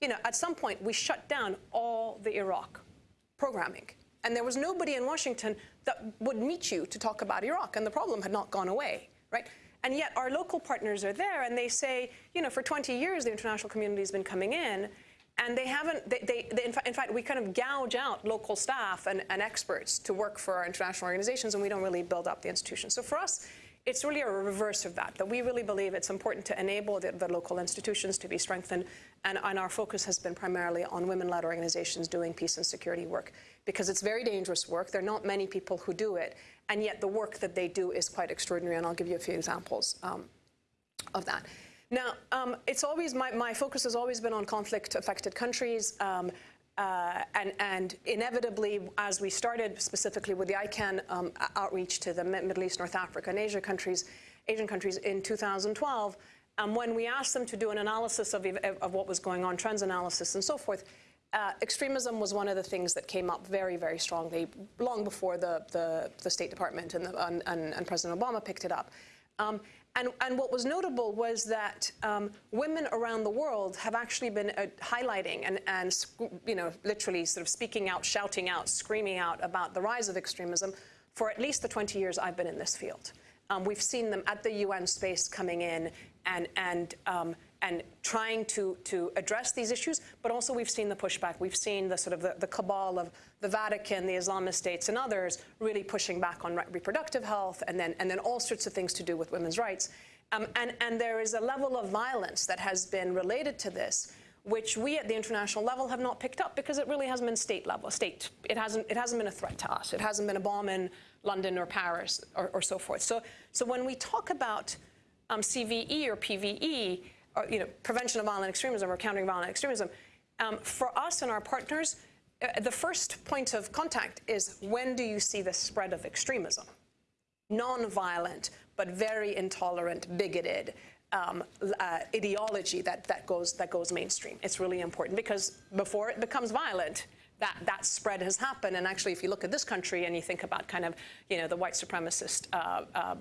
you know, at some point we shut down all the Iraq programming. And there was nobody in Washington that would meet you to talk about Iraq, and the problem had not gone away, right? And yet our local partners are there, and they say, you know, for 20 years the international community has been coming in, and they haven't, they, they, they in, fa in, fact, we kind of gouge out local staff and, and, experts to work for our international organizations, and we don't really build up the institutions. So for us, it's really a reverse of that, that we really believe it's important to enable the, the local institutions to be strengthened, and, and, our focus has been primarily on women-led organizations doing peace and security work, because it's very dangerous work. There are not many people who do it, and yet the work that they do is quite extraordinary, and I'll give you a few examples um, of that. Now, um, it's always my, my, focus has always been on conflict-affected countries, um, uh, and, and, inevitably, as we started specifically with the ICAN um, outreach to the Middle East, North Africa, and Asia countries, Asian countries in 2012, um, when we asked them to do an analysis of, of what was going on, trends analysis, and so forth, uh, extremism was one of the things that came up very, very strongly long before the, the, the State Department and, the, and, and, President Obama picked it up. Um, and, and, what was notable was that um, women around the world have actually been uh, highlighting and, and, you know, literally sort of speaking out, shouting out, screaming out about the rise of extremism for at least the 20 years I've been in this field. Um, we've seen them at the UN space coming in and, and, um, and trying to, to address these issues, but also we've seen the pushback. We've seen the sort of the, the cabal of the Vatican, the Islamist states, and others really pushing back on re reproductive health, and then, and then all sorts of things to do with women's rights. Um, and, and there is a level of violence that has been related to this, which we at the international level have not picked up because it really hasn't been state level, state. It hasn't, it hasn't been a threat to us. It hasn't been a bomb in London or Paris or, or so forth. So, so when we talk about um, CVE or PVE, or, you know, prevention of violent extremism or countering violent extremism, um, for us and our partners, uh, the first point of contact is when do you see the spread of extremism? Non-violent, but very intolerant, bigoted, um, uh, ideology that, that, goes, that goes mainstream. It's really important because before it becomes violent, that, that spread has happened. And actually, if you look at this country and you think about kind of, you know, the white supremacist uh, uh,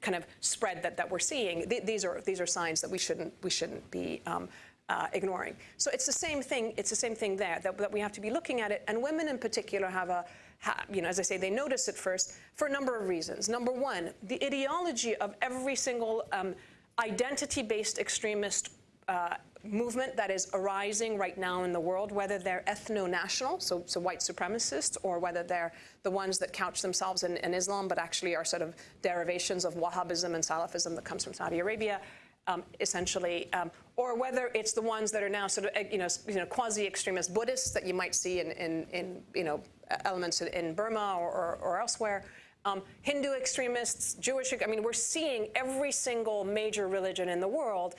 kind of spread that, that we're seeing, th these, are, these are signs that we shouldn't, we shouldn't be um, uh, ignoring. So it's the same thing. It's the same thing there that, that we have to be looking at it. And women in particular have a, you know, as I say, they notice it first for a number of reasons. Number one, the ideology of every single um, identity-based extremist uh, movement that is arising right now in the world, whether they're ethno-national, so, so white supremacists, or whether they're the ones that couch themselves in, in, Islam, but actually are sort of derivations of Wahhabism and Salafism that comes from Saudi Arabia, um, essentially, um, or whether it's the ones that are now sort of, eh, you know, you know quasi-extremist Buddhists that you might see in, in, in you know, elements in Burma or, or, or elsewhere, um, Hindu extremists, Jewish, I mean, we're seeing every single major religion in the world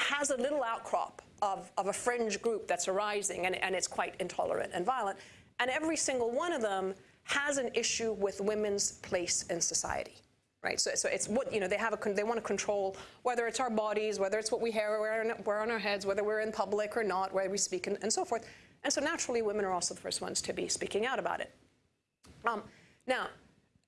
has a little outcrop of, of a fringe group that's arising, and, and it's quite intolerant and violent. And every single one of them has an issue with women's place in society. Right, so, so it's what you know. They have a they want to control whether it's our bodies, whether it's what we wear, on our heads, whether we're in public or not, whether we speak, and, and so forth. And so naturally, women are also the first ones to be speaking out about it. Um, now,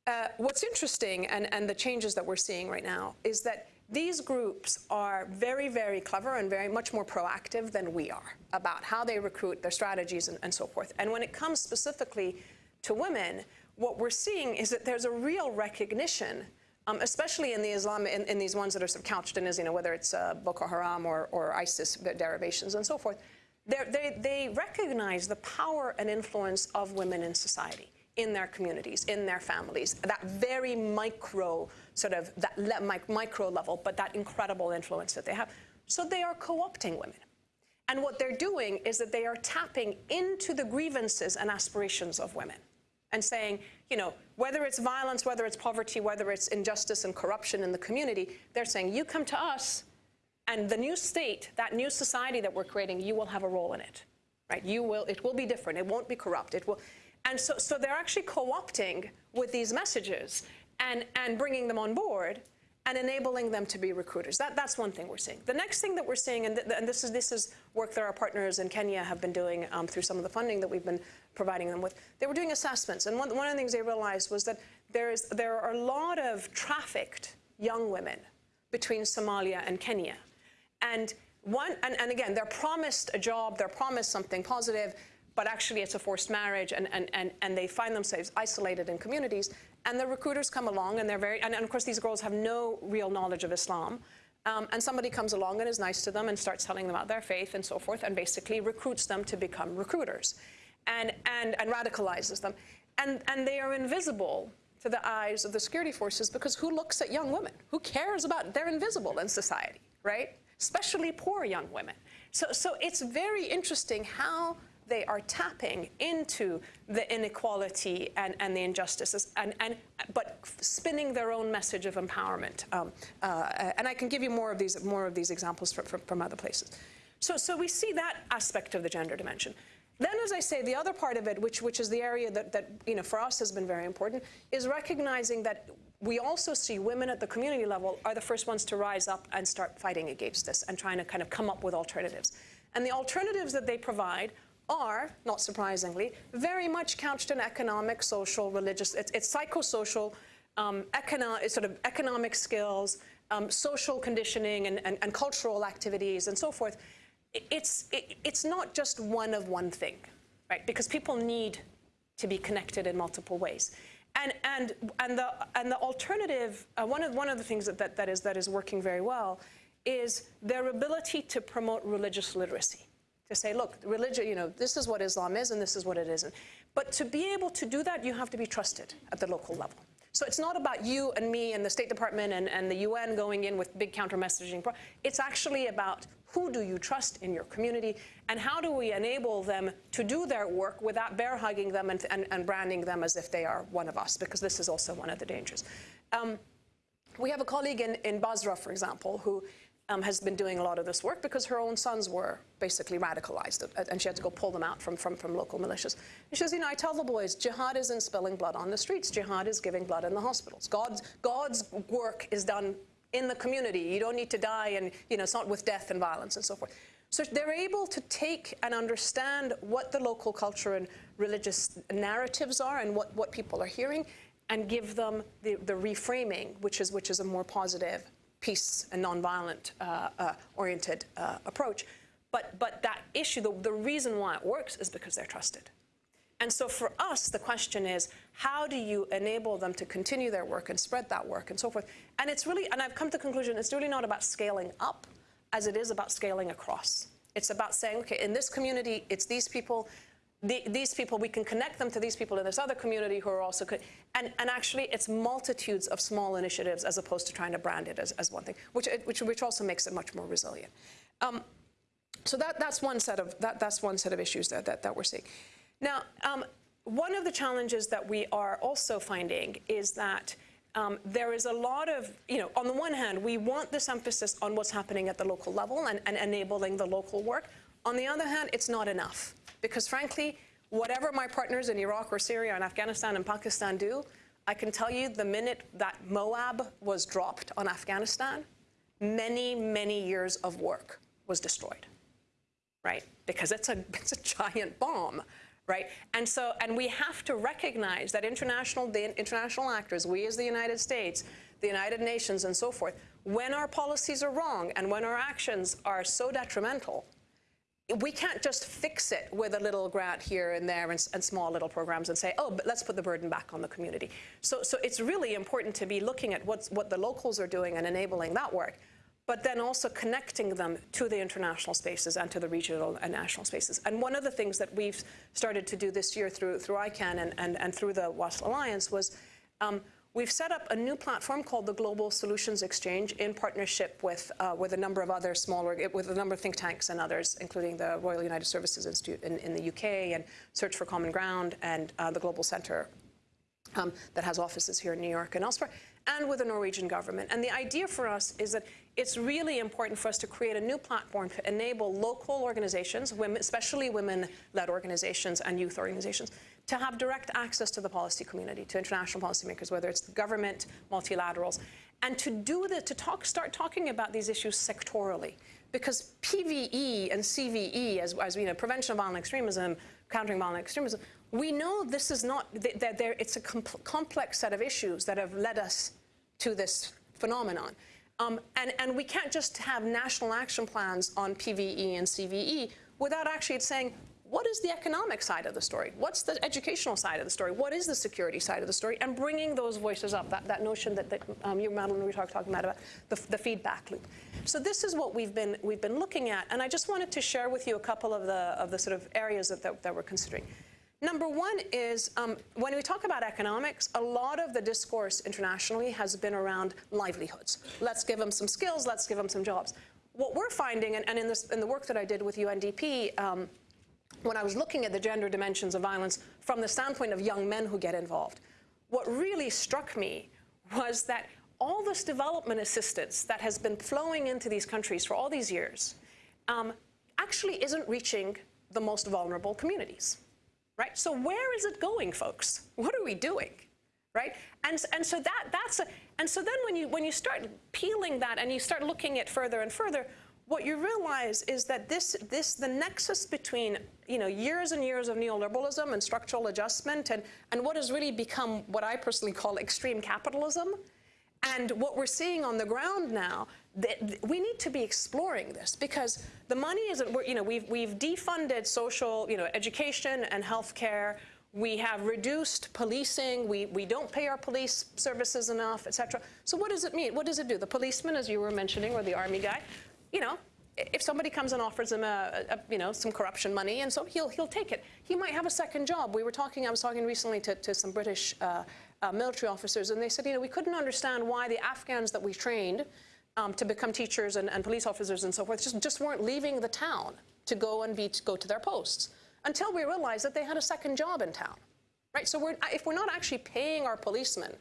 uh, what's interesting, and, and the changes that we're seeing right now, is that these groups are very, very clever and very much more proactive than we are about how they recruit, their strategies, and, and so forth. And when it comes specifically to women, what we're seeing is that there's a real recognition um, especially in the Islam, in, in, these ones that are sort of couched in, you know, whether it's uh, Boko Haram or, or ISIS derivations and so forth, they, they recognize the power and influence of women in society, in their communities, in their families, that very micro sort of that le micro level, but that incredible influence that they have. So they are co-opting women. And what they're doing is that they are tapping into the grievances and aspirations of women and saying, you know, whether it's violence, whether it's poverty, whether it's injustice and corruption in the community, they're saying, you come to us, and the new state, that new society that we're creating, you will have a role in it, right? You will, it will be different. It won't be corrupt. It will, and so, so they're actually co-opting with these messages and, and bringing them on board and enabling them to be recruiters. That, that's one thing we're seeing. The next thing that we're seeing, and, th and this, is, this is work that our partners in Kenya have been doing um, through some of the funding that we've been providing them with, they were doing assessments. And one, one of the things they realized was that there, is, there are a lot of trafficked young women between Somalia and Kenya. And, one, and, and again, they're promised a job, they're promised something positive, but actually it's a forced marriage and, and, and, and they find themselves isolated in communities. And the recruiters come along and they're very, and, and of course these girls have no real knowledge of Islam. Um, and somebody comes along and is nice to them and starts telling them about their faith and so forth and basically recruits them to become recruiters and, and, and radicalizes them. And, and they are invisible to the eyes of the security forces because who looks at young women? Who cares about, they're invisible in society, right? Especially poor young women. So, so it's very interesting how they are tapping into the inequality and, and the injustices, and, and, but spinning their own message of empowerment. Um, uh, and I can give you more of these, more of these examples from, from, from other places. So, so we see that aspect of the gender dimension. Then, as I say, the other part of it, which, which is the area that, that you know, for us has been very important, is recognizing that we also see women at the community level are the first ones to rise up and start fighting against this and trying to kind of come up with alternatives. And the alternatives that they provide are, not surprisingly, very much couched in economic, social, religious, it's, it's psychosocial, um, econo sort of economic skills, um, social conditioning and, and, and, cultural activities and so forth. It's, it, it's not just one of one thing, right? Because people need to be connected in multiple ways. And, and, and, the, and the alternative, uh, one, of, one of the things that, that, that, is, that is working very well is their ability to promote religious literacy. To say, look, religion, you know, this is what Islam is and this is what it isn't. But to be able to do that, you have to be trusted at the local level. So it's not about you and me and the State Department and, and the UN going in with big counter-messaging. It's actually about who do you trust in your community and how do we enable them to do their work without bear hugging them and, and, and branding them as if they are one of us, because this is also one of the dangers. Um, we have a colleague in, in Basra, for example, who um, has been doing a lot of this work because her own sons were basically radicalized and she had to go pull them out from, from, from local militias. And she says, you know, I tell the boys, jihad isn't spilling blood on the streets. Jihad is giving blood in the hospitals. God's, God's work is done in the community. You don't need to die and, you know, it's not with death and violence and so forth. So they're able to take and understand what the local culture and religious narratives are and what, what people are hearing and give them the, the reframing, which is, which is a more positive peace and nonviolent uh, uh, oriented uh, approach. But, but that issue, the, the reason why it works is because they're trusted. And so for us, the question is, how do you enable them to continue their work and spread that work and so forth? And it's really, and I've come to the conclusion, it's really not about scaling up as it is about scaling across. It's about saying, okay, in this community, it's these people, the, these people, we can connect them to these people in this other community who are also, and, and actually it's multitudes of small initiatives as opposed to trying to brand it as, as one thing, which, which, which also makes it much more resilient. Um, so that, that's, one set of, that, that's one set of issues that, that, that we're seeing. Now, um, one of the challenges that we are also finding is that um, there is a lot of, you know, on the one hand, we want this emphasis on what's happening at the local level and, and enabling the local work. On the other hand, it's not enough because frankly, whatever my partners in Iraq or Syria and Afghanistan and Pakistan do, I can tell you the minute that MOAB was dropped on Afghanistan, many, many years of work was destroyed, right? Because it's a, it's a giant bomb, right? And so, and we have to recognize that international, the international actors, we as the United States, the United Nations and so forth, when our policies are wrong and when our actions are so detrimental, we can't just fix it with a little grant here and there and, and, small little programs and say, oh, but let's put the burden back on the community. So, so it's really important to be looking at what's, what the locals are doing and enabling that work, but then also connecting them to the international spaces and to the regional and national spaces. And one of the things that we've started to do this year through, through ICAN and, and, and through the WASL Alliance was um, We've set up a new platform called the Global Solutions Exchange in partnership with, uh, with a number of other smaller, with a number of think tanks and others, including the Royal United Services Institute in, in the UK and Search for Common Ground and uh, the Global Centre um, that has offices here in New York and elsewhere, and with the Norwegian government. And the idea for us is that it's really important for us to create a new platform to enable local organizations, women, especially women-led organizations and youth organizations, to have direct access to the policy community, to international policymakers, whether it's the government, multilaterals, and to do that, to talk, start talking about these issues sectorally. Because PVE and CVE, as, as we know, prevention of violent extremism, countering violent extremism, we know this is not, that there, it's a complex set of issues that have led us to this phenomenon. Um, and, and we can't just have national action plans on PVE and CVE without actually saying, what is the economic side of the story? What's the educational side of the story? What is the security side of the story? And bringing those voices up, that, that notion that, that um, you, Madeline, were talking about, about the, the feedback loop. So this is what we've been, we've been looking at. And I just wanted to share with you a couple of the, of the sort of areas that, that, that we're considering. Number one is um, when we talk about economics, a lot of the discourse internationally has been around livelihoods. Let's give them some skills, let's give them some jobs. What we're finding, and, and in, this, in the work that I did with UNDP, um, when I was looking at the gender dimensions of violence from the standpoint of young men who get involved, what really struck me was that all this development assistance that has been flowing into these countries for all these years um, actually isn't reaching the most vulnerable communities, right? So where is it going, folks? What are we doing, right? And, and so that, that's a, and so then when you, when you start peeling that and you start looking at further and further, what you realize is that this, this, the nexus between you know, years and years of neoliberalism and structural adjustment and, and what has really become what I personally call extreme capitalism, and what we're seeing on the ground now, we need to be exploring this because the money isn't, you know, we've, we've defunded social, you know, education and healthcare. We have reduced policing. We, we don't pay our police services enough, et cetera. So what does it mean? What does it do? The policeman, as you were mentioning, or the army guy, you know, if somebody comes and offers him a, a, you know some corruption money, and so he'll he'll take it. He might have a second job. We were talking. I was talking recently to, to some British uh, uh, military officers, and they said, you know, we couldn't understand why the Afghans that we trained um, to become teachers and, and police officers and so forth just just weren't leaving the town to go and be to go to their posts until we realized that they had a second job in town, right? So we're, if we're not actually paying our policemen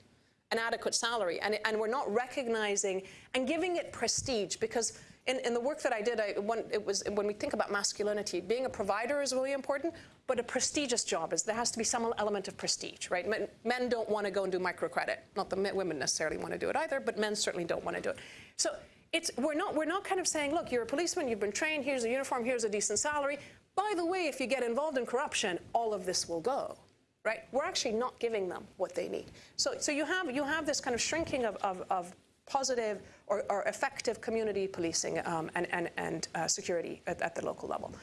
an adequate salary and, and we're not recognizing and giving it prestige because in, in the work that I did, I, when, it was, when we think about masculinity, being a provider is really important, but a prestigious job is there has to be some element of prestige, right? Men, men don't want to go and do microcredit. Not that women necessarily want to do it either, but men certainly don't want to do it. So it's, we're, not, we're not kind of saying, look, you're a policeman, you've been trained, here's a uniform, here's a decent salary. By the way, if you get involved in corruption, all of this will go. Right? We're actually not giving them what they need. So, so you, have, you have this kind of shrinking of, of, of positive or, or, effective community policing um, and, and, and uh, security at, at, the local level.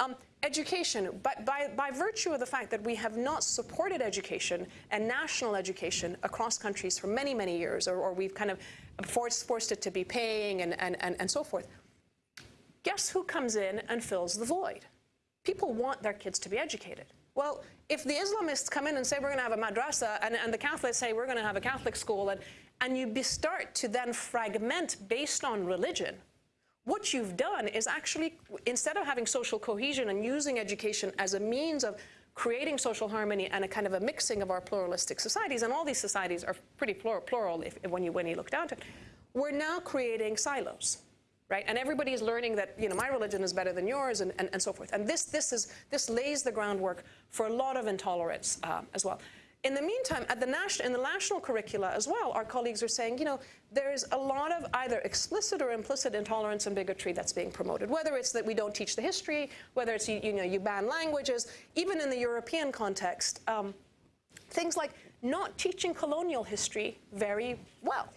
Um, education, but by, by virtue of the fact that we have not supported education and national education across countries for many, many years, or, or we've kind of forced, forced it to be paying and, and, and, and so forth, guess who comes in and fills the void? People want their kids to be educated. Well, if the Islamists come in and say we're going to have a madrasa, and, and the Catholics say we're going to have a Catholic school, and, and you start to then fragment based on religion, what you've done is actually, instead of having social cohesion and using education as a means of creating social harmony and a kind of a mixing of our pluralistic societies, and all these societies are pretty plural, plural if, when, you, when you look down to it, we're now creating silos right? And everybody is learning that, you know, my religion is better than yours and, and, and so forth. And this, this, is, this lays the groundwork for a lot of intolerance uh, as well. In the meantime, at the national, in the national curricula as well, our colleagues are saying, you know, there's a lot of either explicit or implicit intolerance and bigotry that's being promoted, whether it's that we don't teach the history, whether it's, you, you know, you ban languages, even in the European context, um, things like not teaching colonial history very well,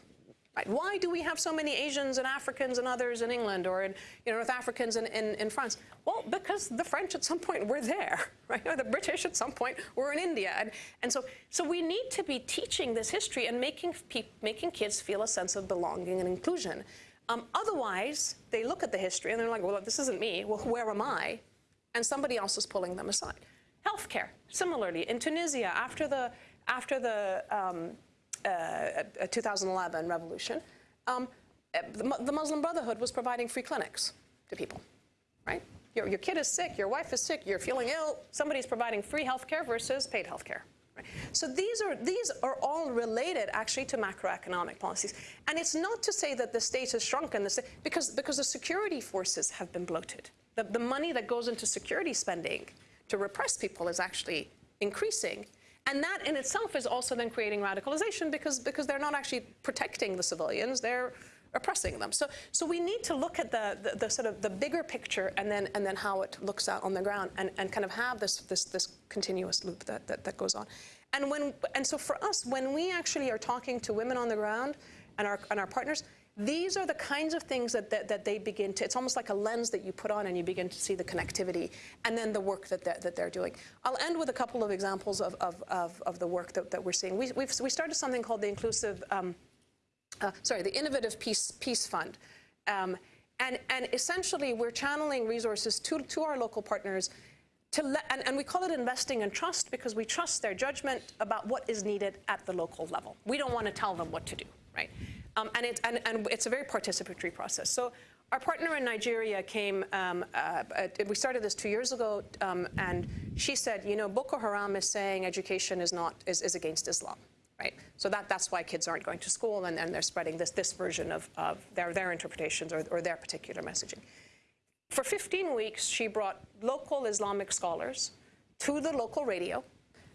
Why do we have so many Asians and Africans and others in England or in you know, North Africans in, in, in, France? Well, because the French at some point were there, right? Or the British at some point were in India. And, and so, so we need to be teaching this history and making, making kids feel a sense of belonging and inclusion. Um, otherwise, they look at the history and they're like, well, this isn't me. Well, where am I? And somebody else is pulling them aside. Healthcare, similarly, in Tunisia, after the, after the um, uh, 2011 revolution, um, the Muslim Brotherhood was providing free clinics to people, right? Your, your kid is sick, your wife is sick, you're feeling ill, somebody's providing free health care versus paid health care. Right? So these are, these are all related actually to macroeconomic policies. And it's not to say that the state has shrunken, the state, because, because the security forces have been bloated. The, the money that goes into security spending to repress people is actually increasing. And that in itself is also then creating radicalization because, because they're not actually protecting the civilians, they're oppressing them. So, so we need to look at the, the, the, sort of the bigger picture and then, and then how it looks out on the ground and, and kind of have this, this, this continuous loop that, that, that goes on. And, when, and so for us, when we actually are talking to women on the ground and our, and our partners, these are the kinds of things that, that, that, they begin to, it's almost like a lens that you put on and you begin to see the connectivity and then the work that they're, that they're doing. I'll end with a couple of examples of, of, of, of the work that, that we're seeing. We, we started something called the Inclusive, um, uh, sorry, the Innovative Peace, Peace Fund. Um, and, and essentially, we're channeling resources to, to our local partners to let, and, and, we call it investing in trust because we trust their judgment about what is needed at the local level. We don't want to tell them what to do, right? Um, and, it, and, and, it's a very participatory process. So our partner in Nigeria came, um, uh, uh, we started this two years ago, um, and she said, you know, Boko Haram is saying education is not, is, is against Islam. Right? So that, that's why kids aren't going to school and, and they're spreading this, this version of, of their, their interpretations or, or their particular messaging. For 15 weeks, she brought local Islamic scholars to the local radio,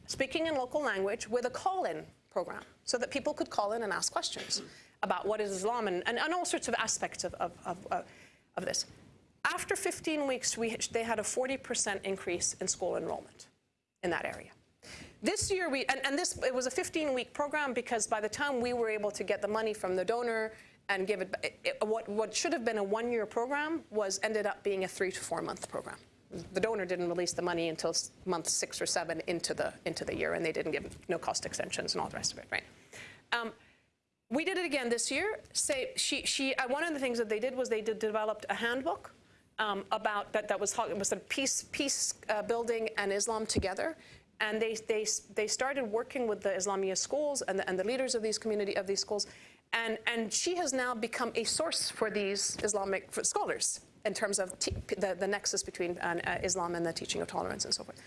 speaking in local language with a call-in program so that people could call in and ask questions about what is Islam and, and, and all sorts of aspects of, of, of, of this. After 15 weeks, we, they had a 40% increase in school enrollment in that area. This year, we, and, and this, it was a 15-week program because by the time we were able to get the money from the donor and give it, it what, what should have been a one-year program was ended up being a three to four-month program. the donor didn't release the money until month six or seven into the into the year, and they didn't give no cost extensions and all the rest of it, right? Um, we did it again this year. Say she she uh, one of the things that they did was they did, developed a handbook um, about that that was was a peace peace uh, building and Islam together. And they, they, they started working with the Islamia schools and the, and the leaders of these community of these schools, and, and she has now become a source for these Islamic scholars in terms of the, the nexus between uh, Islam and the teaching of tolerance and so forth.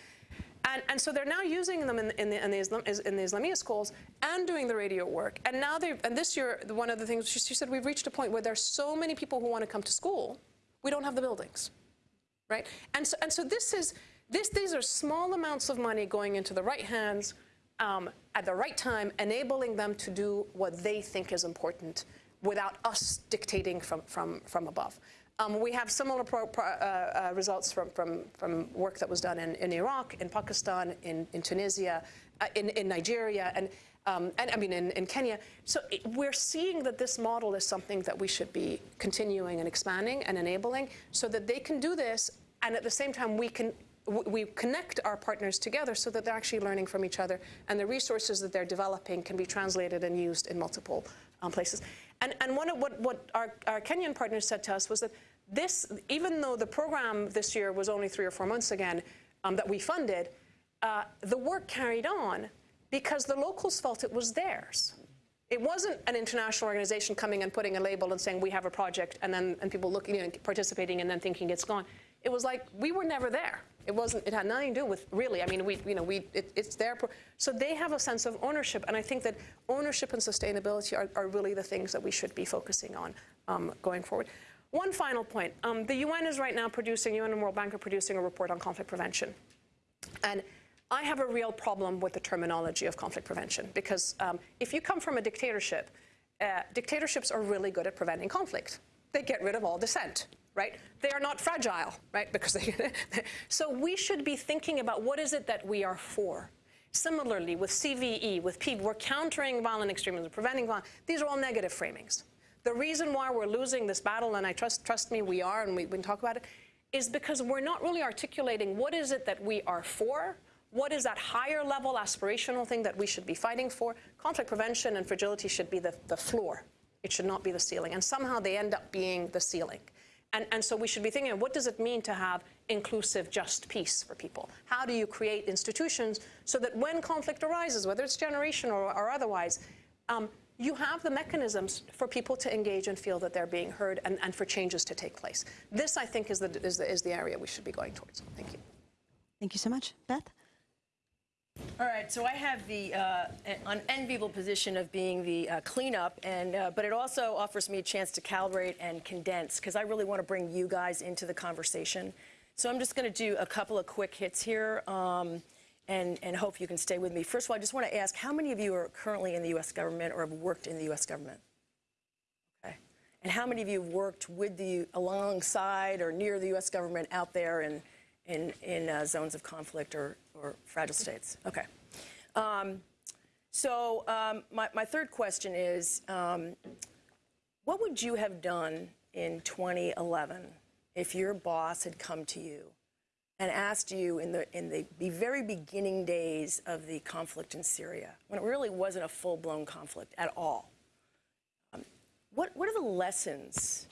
And, and so they're now using them in, in, the, in, the Islam, in the Islamia schools and doing the radio work. And now they and this year, one of the things she, she said, we've reached a point where there's so many people who want to come to school, we don't have the buildings, right? And so, and so this is, this, these are small amounts of money going into the right hands um, at the right time, enabling them to do what they think is important without us dictating from, from, from above. Um, we have similar pro, pro, uh, uh, results from, from, from work that was done in, in Iraq, in Pakistan, in, in Tunisia, uh, in, in Nigeria, and, um, and I mean in, in Kenya. So it, we're seeing that this model is something that we should be continuing and expanding and enabling so that they can do this, and at the same time we can we connect our partners together so that they're actually learning from each other, and the resources that they're developing can be translated and used in multiple um, places. And, and one of what, what our, our Kenyan partners said to us was that this, even though the program this year was only three or four months again um, that we funded, uh, the work carried on because the locals felt it was theirs. It wasn't an international organization coming and putting a label and saying we have a project and then and people looking participating and then thinking it's gone. It was like we were never there. It wasn't. It had nothing to do with really. I mean, we you know we it, it's their so they have a sense of ownership, and I think that ownership and sustainability are, are really the things that we should be focusing on um, going forward. One final point: um, the UN is right now producing UN and World Bank are producing a report on conflict prevention, and I have a real problem with the terminology of conflict prevention because um, if you come from a dictatorship, uh, dictatorships are really good at preventing conflict. They get rid of all dissent, right? They are not fragile, right? Because they, so we should be thinking about what is it that we are for. Similarly, with CVE, with PVE, we're countering violent extremism, preventing violence. These are all negative framings. The reason why we're losing this battle, and I trust, trust me, we are, and we, we can talk about it, is because we're not really articulating what is it that we are for, what is that higher level aspirational thing that we should be fighting for? Conflict prevention and fragility should be the, the floor. It should not be the ceiling. And somehow they end up being the ceiling. And, and so we should be thinking, what does it mean to have inclusive, just peace for people? How do you create institutions so that when conflict arises, whether it's generational or, or otherwise, um, you have the mechanisms for people to engage and feel that they're being heard and, and for changes to take place. This, I think, is the, is, the, is the area we should be going towards. Thank you. Thank you so much. Beth? All right, so I have the uh, an unenviable position of being the uh, cleanup, and uh, but it also offers me a chance to calibrate and condense because I really want to bring you guys into the conversation. So I'm just going to do a couple of quick hits here, um, and and hope you can stay with me. First of all, I just want to ask how many of you are currently in the U.S. government or have worked in the U.S. government? Okay, and how many of you have worked with the alongside or near the U.S. government out there in in, in uh, zones of conflict or, or fragile states. Okay. Um, so um, my, my third question is, um, what would you have done in 2011 if your boss had come to you and asked you in the, in the very beginning days of the conflict in Syria, when it really wasn't a full-blown conflict at all, um, what, what are the lessons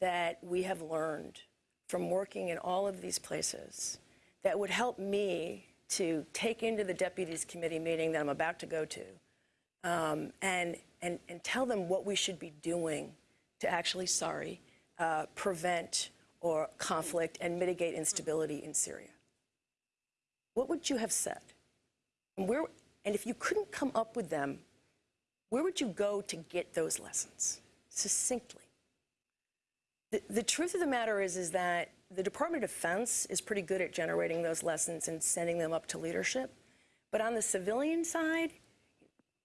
that we have learned from working in all of these places that would help me to take into the deputies committee meeting that I'm about to go to um, and, and, and tell them what we should be doing to actually, sorry, uh, prevent or conflict and mitigate instability in Syria. What would you have said? And, where, and if you couldn't come up with them, where would you go to get those lessons succinctly? The, the truth of the matter is, is that the Department of Defense is pretty good at generating those lessons and sending them up to leadership. But on the civilian side,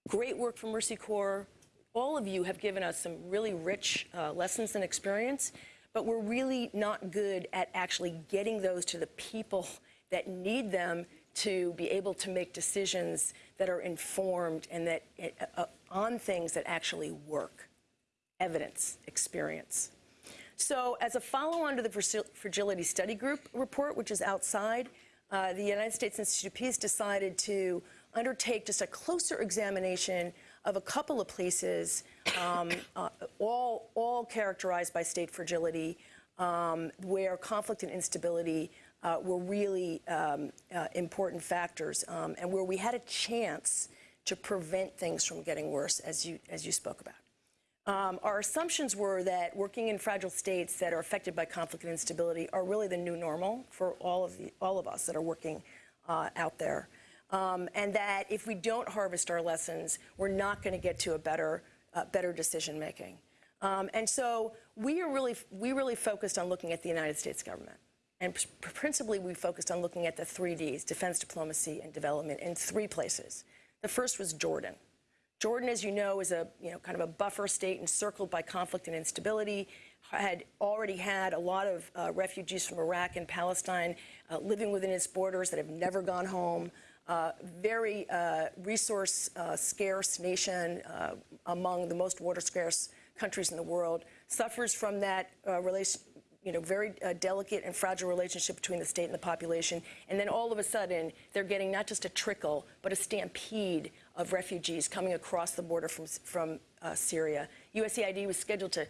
great work from Mercy Corps. All of you have given us some really rich uh, lessons and experience, but we're really not good at actually getting those to the people that need them to be able to make decisions that are informed and that uh, uh, on things that actually work. Evidence, experience. So as a follow-on to the Fragility Study Group report, which is outside, uh, the United States Institute of Peace decided to undertake just a closer examination of a couple of places, um, uh, all, all characterized by state fragility, um, where conflict and instability uh, were really um, uh, important factors, um, and where we had a chance to prevent things from getting worse, as you, as you spoke about. Um, our assumptions were that working in fragile states that are affected by conflict and instability are really the new normal for all of, the, all of us that are working uh, out there. Um, and that if we don't harvest our lessons, we're not going to get to a better, uh, better decision making. Um, and so we are really, we really focused on looking at the United States government. And principally, we focused on looking at the three Ds, defense, diplomacy, and development, in three places. The first was Jordan. Jordan, as you know, is a you know kind of a buffer state encircled by conflict and instability. Had already had a lot of uh, refugees from Iraq and Palestine uh, living within its borders that have never gone home. Very uh, resource uh, scarce nation uh, among the most water scarce countries in the world. Suffers from that relation, you know, very uh, delicate and fragile relationship between the state and the population. And then all of a sudden, they're getting not just a trickle, but a stampede of refugees coming across the border from, from uh, Syria. USAID was scheduled to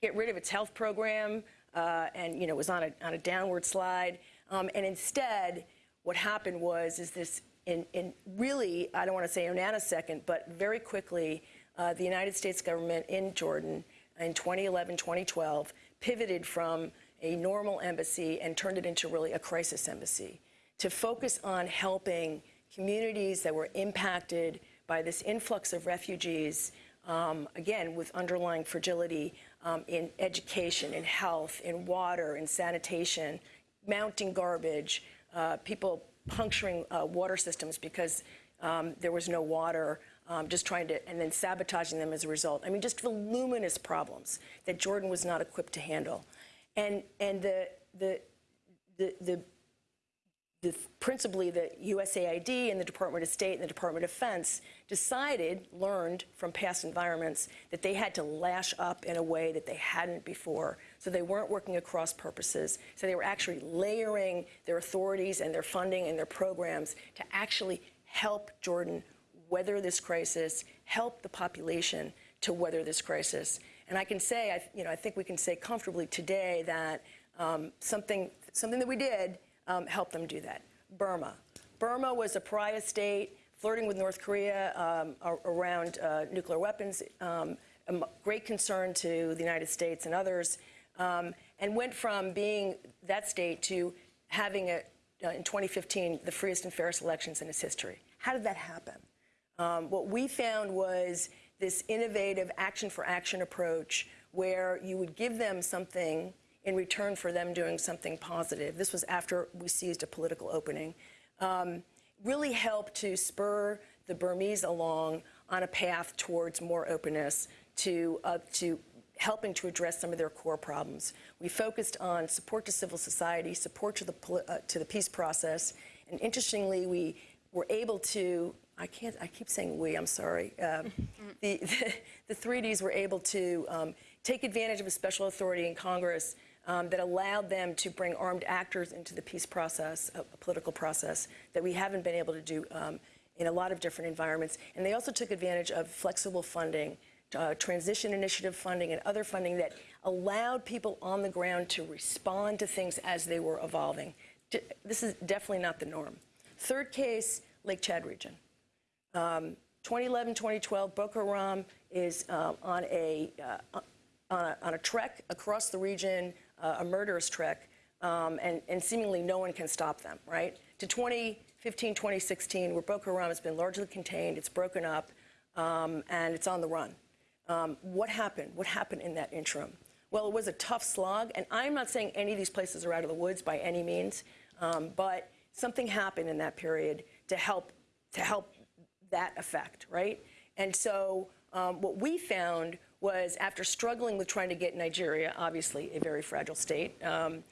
get rid of its health program uh, and, you know, was on a, on a downward slide. Um, and instead, what happened was, is this, in, in really, I don't want to say a nanosecond, but very quickly, uh, the United States government in Jordan in 2011, 2012, pivoted from a normal embassy and turned it into really a crisis embassy to focus on helping communities that were impacted by this influx of refugees, um, again, with underlying fragility um, in education, in health, in water, in sanitation, mounting garbage, uh, people puncturing uh, water systems because um, there was no water, um, just trying to, and then sabotaging them as a result. I mean, just voluminous problems that Jordan was not equipped to handle. And, and the, the, the, the, the principally the USAID and the Department of State and the Department of Defense decided, learned from past environments, that they had to lash up in a way that they hadn't before. So they weren't working across purposes. So they were actually layering their authorities and their funding and their programs to actually help Jordan weather this crisis, help the population to weather this crisis. And I can say, I, you know, I think we can say comfortably today that um, something, something that we did um, helped them do that. Burma. Burma was a pariah state flirting with North Korea um, around uh, nuclear weapons, um, a great concern to the United States and others, um, and went from being that state to having, a, uh, in 2015, the freest and fairest elections in its history. How did that happen? Um, what we found was this innovative action for action approach where you would give them something in return for them doing something positive. This was after we seized a political opening. Um, really helped to spur the Burmese along on a path towards more openness, to, uh, to helping to address some of their core problems. We focused on support to civil society, support to the, uh, to the peace process, and interestingly, we were able to I can't, I keep saying we, I'm sorry. Um, the, the, the, 3Ds were able to um, take advantage of a special authority in Congress um, that allowed them to bring armed actors into the peace process, a, a political process, that we haven't been able to do um, in a lot of different environments. And they also took advantage of flexible funding, uh, transition initiative funding, and other funding that allowed people on the ground to respond to things as they were evolving. This is definitely not the norm. Third case, Lake Chad region. Um, 2011, 2012, Boko Haram is um, on, a, uh, on, a, on, a, trek across the region, uh, a murderous trek, um, and, and, seemingly no one can stop them, right? To 2015, 2016, where Boko Haram has been largely contained, it's broken up, um, and it's on the run. Um, what happened? What happened in that interim? Well, it was a tough slog, and I'm not saying any of these places are out of the woods by any means, um, but something happened in that period to help to help that effect, right? And so um, what we found was after struggling with trying to get Nigeria, obviously a very fragile state, um,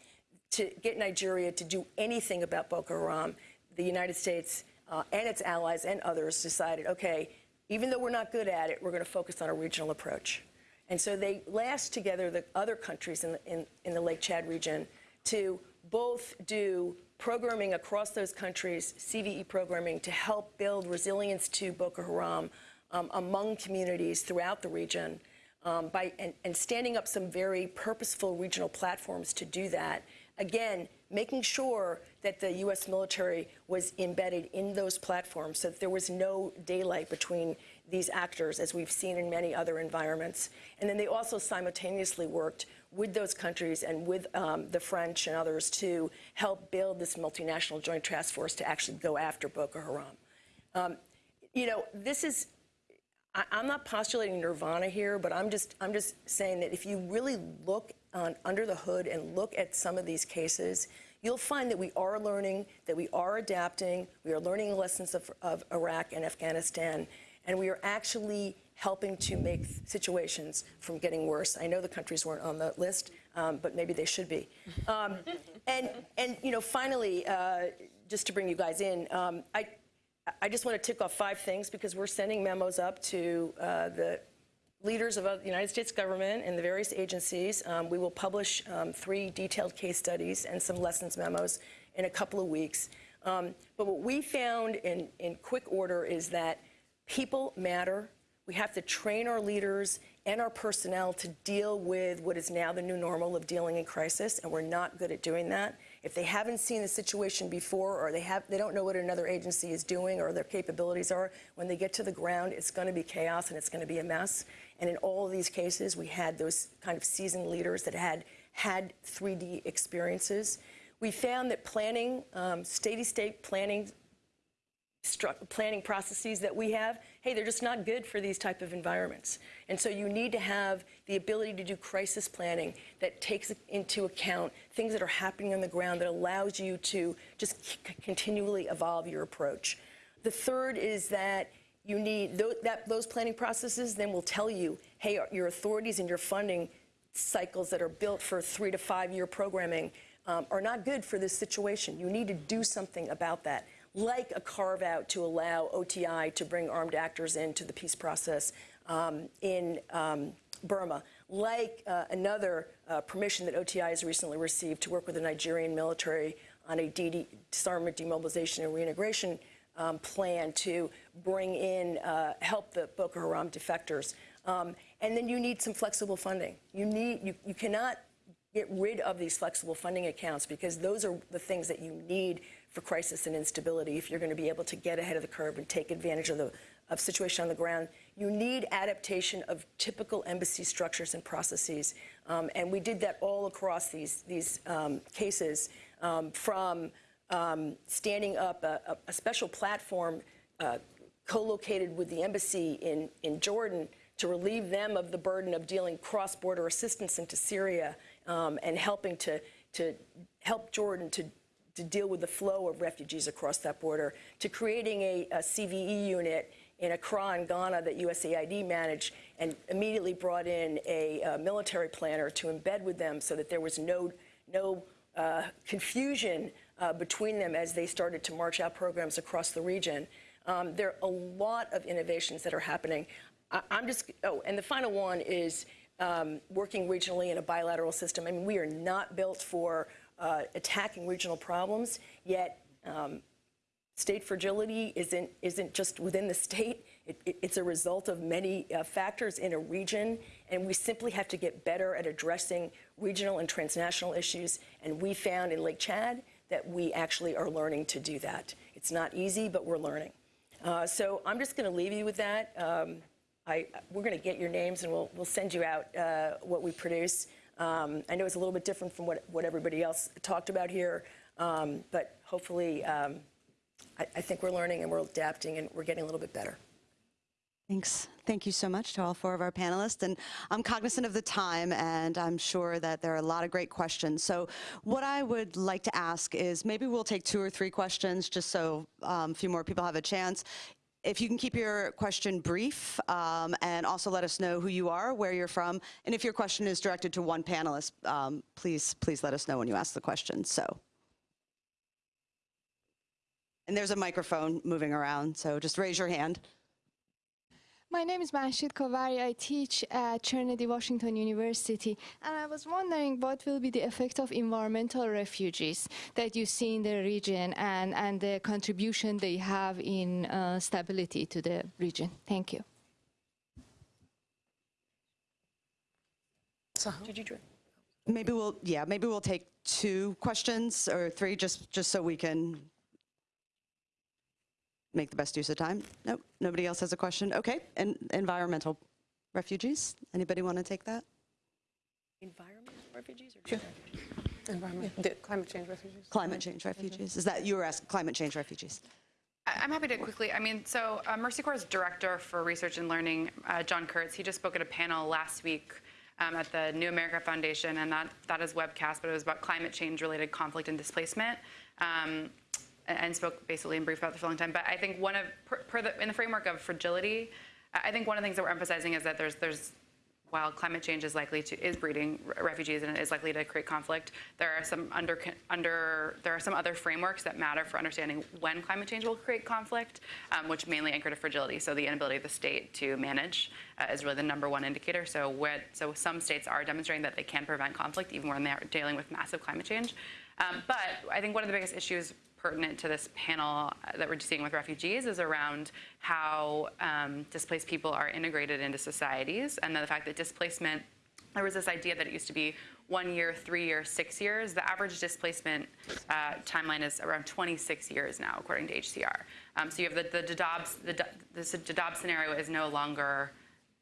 to get Nigeria to do anything about Boko Haram, the United States uh, and its allies and others decided, okay, even though we're not good at it, we're going to focus on a regional approach. And so they last together the other countries in the, in, in the Lake Chad region to both do programming across those countries, CVE programming, to help build resilience to Boko Haram um, among communities throughout the region um, by, and, and standing up some very purposeful regional platforms to do that. Again, making sure that the U.S. military was embedded in those platforms so that there was no daylight between these actors, as we've seen in many other environments. And then they also simultaneously worked with those countries and with um, the French and others to help build this multinational joint task force to actually go after Boko Haram. Um, you know, this is I, I'm not postulating nirvana here, but I'm just I'm just saying that if you really look on, under the hood and look at some of these cases, you'll find that we are learning, that we are adapting, we are learning lessons of, of Iraq and Afghanistan, and we are actually helping to make situations from getting worse. I know the countries weren't on the list, um, but maybe they should be. Um, and and you know, finally, uh, just to bring you guys in, um, I. I just want to tick off five things because we're sending memos up to uh, the leaders of the United States government and the various agencies. Um, we will publish um, three detailed case studies and some lessons memos in a couple of weeks. Um, but what we found in, in quick order is that people matter. We have to train our leaders and our personnel to deal with what is now the new normal of dealing in crisis, and we're not good at doing that. If they haven't seen the situation before or they, have, they don't know what another agency is doing or their capabilities are, when they get to the ground, it's going to be chaos and it's going to be a mess. And in all of these cases, we had those kind of seasoned leaders that had had 3D experiences. We found that planning, um, steady-state planning planning processes that we have, hey, they're just not good for these type of environments. And so you need to have the ability to do crisis planning that takes into account things that are happening on the ground that allows you to just continually evolve your approach. The third is that you need th that those planning processes then will tell you, hey, your authorities and your funding cycles that are built for three to five year programming um, are not good for this situation. You need to do something about that like a carve out to allow OTI to bring armed actors into the peace process um, in um, Burma, like uh, another uh, permission that OTI has recently received to work with the Nigerian military on a DD, disarmament, demobilization, and reintegration um, plan to bring in, uh, help the Boko Haram defectors. Um, and then you need some flexible funding. You need, you, you cannot get rid of these flexible funding accounts because those are the things that you need for crisis and instability if you're going to be able to get ahead of the curve and take advantage of the of situation on the ground. You need adaptation of typical embassy structures and processes, um, and we did that all across these these um, cases, um, from um, standing up a, a special platform uh, co-located with the embassy in in Jordan to relieve them of the burden of dealing cross-border assistance into Syria um, and helping to to help Jordan to to deal with the flow of refugees across that border, to creating a, a CVE unit in Accra in Ghana that USAID managed and immediately brought in a, military planner to embed with them so that there was no, no uh, confusion uh, between them as they started to march out programs across the region. Um, there are a lot of innovations that are happening. I, am just, oh, and the final one is um, working regionally in a bilateral system. I mean, we are not built for uh, attacking regional problems, yet um, state fragility isn't, isn't just within the state. It, it, it's a result of many uh, factors in a region, and we simply have to get better at addressing regional and transnational issues. And we found in Lake Chad that we actually are learning to do that. It's not easy, but we're learning. Uh, so I'm just going to leave you with that. Um, I, we're going to get your names, and we'll, we'll send you out uh, what we produce. Um, I know it's a little bit different from what, what everybody else talked about here, um, but hopefully um, I, I think we're learning and we're adapting and we're getting a little bit better. Thanks. Thank you so much to all four of our panelists. And I'm cognizant of the time, and I'm sure that there are a lot of great questions. So what I would like to ask is maybe we'll take two or three questions just so um, a few more people have a chance if you can keep your question brief um, and also let us know who you are, where you're from, and if your question is directed to one panelist, um, please, please let us know when you ask the question. So, and there's a microphone moving around, so just raise your hand. My name is Manshid Kavari. I teach at Trinity Washington University, and I was wondering what will be the effect of environmental refugees that you see in the region and, and the contribution they have in uh, stability to the region. Thank you. Did you, drink? Maybe we'll, yeah, maybe we'll take two questions or three, just, just so we can make the best use of time. Nope, nobody else has a question? Okay, and environmental refugees, anybody want to take that? environment refugees or? Environment, climate change refugees. Climate change refugees, is that, you were asking climate change refugees? I- I'm happy to quickly, I mean, so uh, Mercy Corps' Director for Research and Learning, uh, Jon Kurtz, he just spoke at a panel last week um, at the New America Foundation, and that, that is webcast, but it was about climate change-related conflict and displacement, um, and, spoke basically in brief about this for a long time. But I think one of, per, per the, in the framework of fragility, I I think one of the things that we're emphasizing is that there's, there's while climate change is likely to is breeding refugees and is likely to create conflict, there are some under under there are some other frameworks that matter for understanding when climate change will create conflict, um, which mainly anchor to fragility. So the inability of the state to manage uh, is really the number one indicator. So what so some states are demonstrating that they can prevent conflict even when they're dealing with massive climate change. Um, but I think one of the biggest issues pertinent to this panel uh, that we're seeing with refugees is around how um, displaced people are integrated into societies and then the fact that displacement there was this idea that it used to be one year, three years, six years. The average displacement uh, timeline is around 26 years now, according to HCR. Um, so you have the, the Dadaab, the, this Dadaab scenario is no longer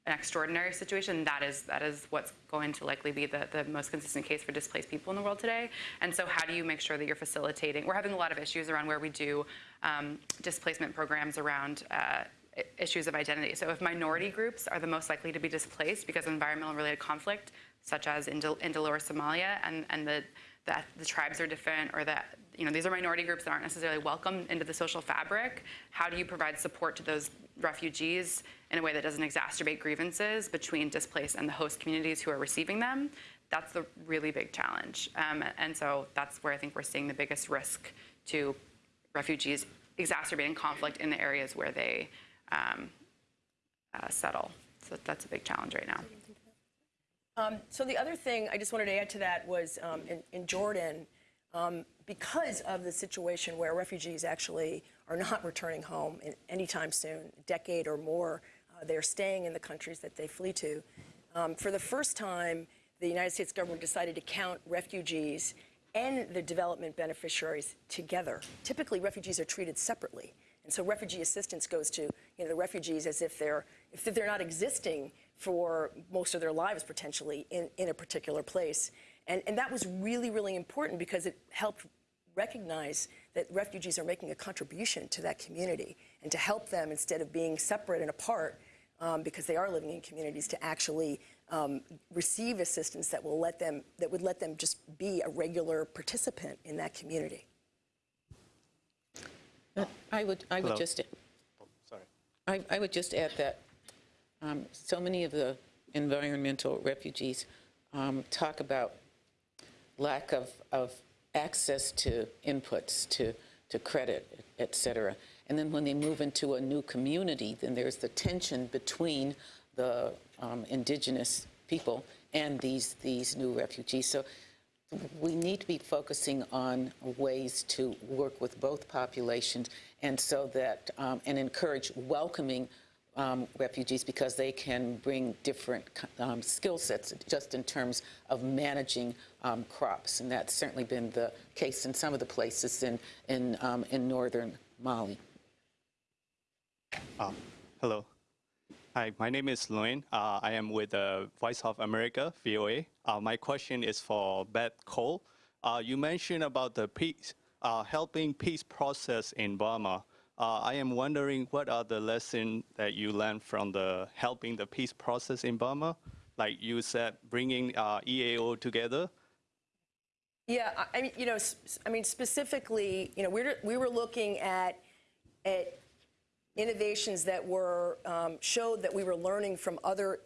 an extraordinary situation. That is that is what's going to likely be the, the most consistent case for displaced people in the world today. And so, how do you make sure that you're facilitating? We're having a lot of issues around where we do um, displacement programs around. Uh, Issues of identity. So, if minority groups are the most likely to be displaced because of environmental related conflict, such as in, Del- in Delaware, Somalia, and, and the, the, the tribes are different, or that you know these are minority groups that aren't necessarily welcome into the social fabric. How do you provide support to those refugees in a way that doesn't exacerbate grievances between displaced and the host communities who are receiving them? That's the really big challenge, um, and so that's where I think we're seeing the biggest risk to refugees exacerbating conflict in the areas where they um, uh, settle. So that's a big challenge right now. Um, so the other thing I just wanted to add to that was um, in, in Jordan, um, because of the situation where refugees actually are not returning home anytime soon, a decade or more, they're staying in the countries that they flee to. Um, for the first time, the United States government decided to count refugees and the development beneficiaries together. Typically, refugees are treated separately. And so refugee assistance goes to you know, the refugees as if they're, if they're not existing for most of their lives potentially in, in a particular place. And, and that was really, really important because it helped recognize that refugees are making a contribution to that community and to help them instead of being separate and apart um, because they are living in communities to actually um, receive assistance that will let them that would let them just be a regular participant in that community. I would, I would Hello. just, Sorry. I, I would just add that um, so many of the environmental refugees um, talk about lack of, of access to inputs, to, to credit, et cetera. And then when they move into a new community, then there's the tension between the um, indigenous people and these, these new refugees. So we need to be focusing on ways to work with both populations and so that um, and encourage welcoming um, refugees because they can bring different um, skill sets just in terms of managing um, crops and that's certainly been the case in some of the places in in um, in northern Mali. Uh, hello. Hi, my name is Loin. Uh, I am with the Voice of America, VOA. Uh, my question is for Beth Cole. Uh, you mentioned about the peace, uh, helping peace process in Burma. Uh, I am wondering what are the lessons that you learned from the helping the peace process in Burma? Like you said, bringing EAO together. Yeah, I- mean, you know, I mean, specifically, you know, we're, we were looking at, at innovations that were, um, showed that we were learning from other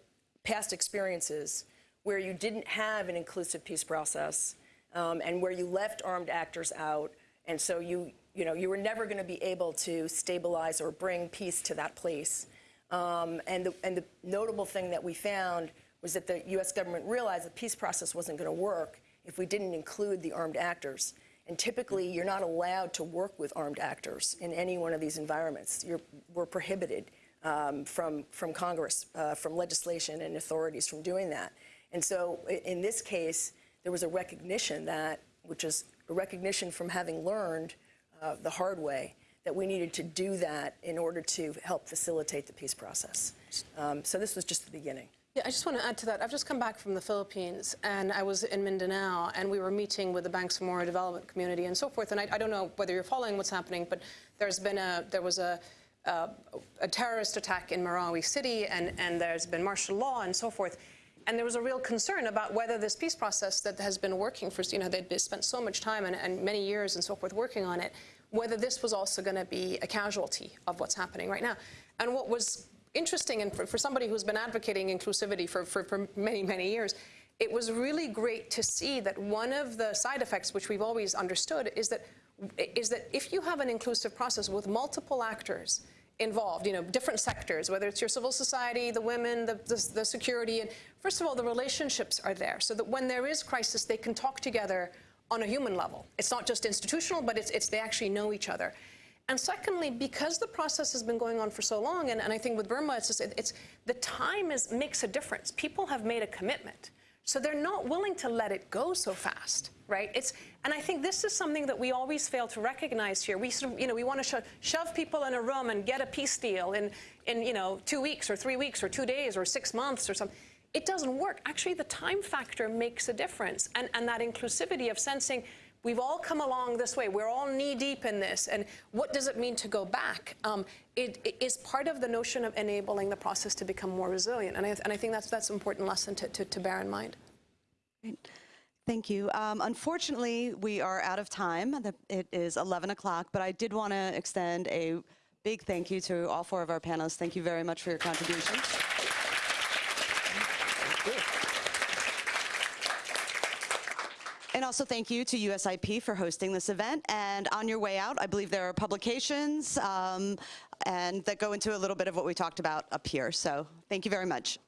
past experiences where you didn't have an inclusive peace process um, and where you left armed actors out. And so you, you know, you were never going to be able to stabilize or bring peace to that place. Um, and, the, and the notable thing that we found was that the U.S. government realized the peace process wasn't going to work if we didn't include the armed actors. And typically, you're not allowed to work with armed actors in any one of these environments. You're, we're prohibited um, from, from Congress, uh, from legislation and authorities from doing that. And so in this case, there was a recognition that, which is a recognition from having learned uh, the hard way, that we needed to do that in order to help facilitate the peace process. Um, so this was just the beginning. Yeah, I just want to add to that. I've just come back from the Philippines, and I was in Mindanao, and we were meeting with the Bangsamoro development community and so forth. And I, I don't know whether you're following what's happening, but there's been a there was a uh, a terrorist attack in Marawi City, and and there's been martial law and so forth. And there was a real concern about whether this peace process that has been working for, you know, they'd spent so much time and, and many years and so forth working on it, whether this was also going to be a casualty of what's happening right now. And what was interesting, and for, for somebody who's been advocating inclusivity for, for, for many, many years, it was really great to see that one of the side effects, which we've always understood, is that is that if you have an inclusive process with multiple actors involved, you know, different sectors, whether it's your civil society, the women, the, the, the security, and first of all, the relationships are there, so that when there is crisis, they can talk together on a human level. It's not just institutional, but it's, it's they actually know each other. And secondly, because the process has been going on for so long, and, and I think with Burma, it's, just, it, it's the time is, makes a difference. People have made a commitment. So they're not willing to let it go so fast, right? It's, and I think this is something that we always fail to recognize here. We sort of, you know, we want to sho shove people in a room and get a peace deal in, in, you know, two weeks or three weeks or two days or six months or something. It doesn't work. Actually, the time factor makes a difference. And, and that inclusivity of sensing we've all come along this way. We're all knee deep in this. And what does it mean to go back? Um, it, it is part of the notion of enabling the process to become more resilient. And I, and I think that's that's an important lesson to, to, to bear in mind. Great. Thank you. Um, unfortunately, we are out of time. It is 11 o'clock, but I did want to extend a big thank you to all four of our panelists. Thank you very much for your contributions. And also thank you to USIP for hosting this event. And on your way out, I believe there are publications um, and that go into a little bit of what we talked about up here. So thank you very much.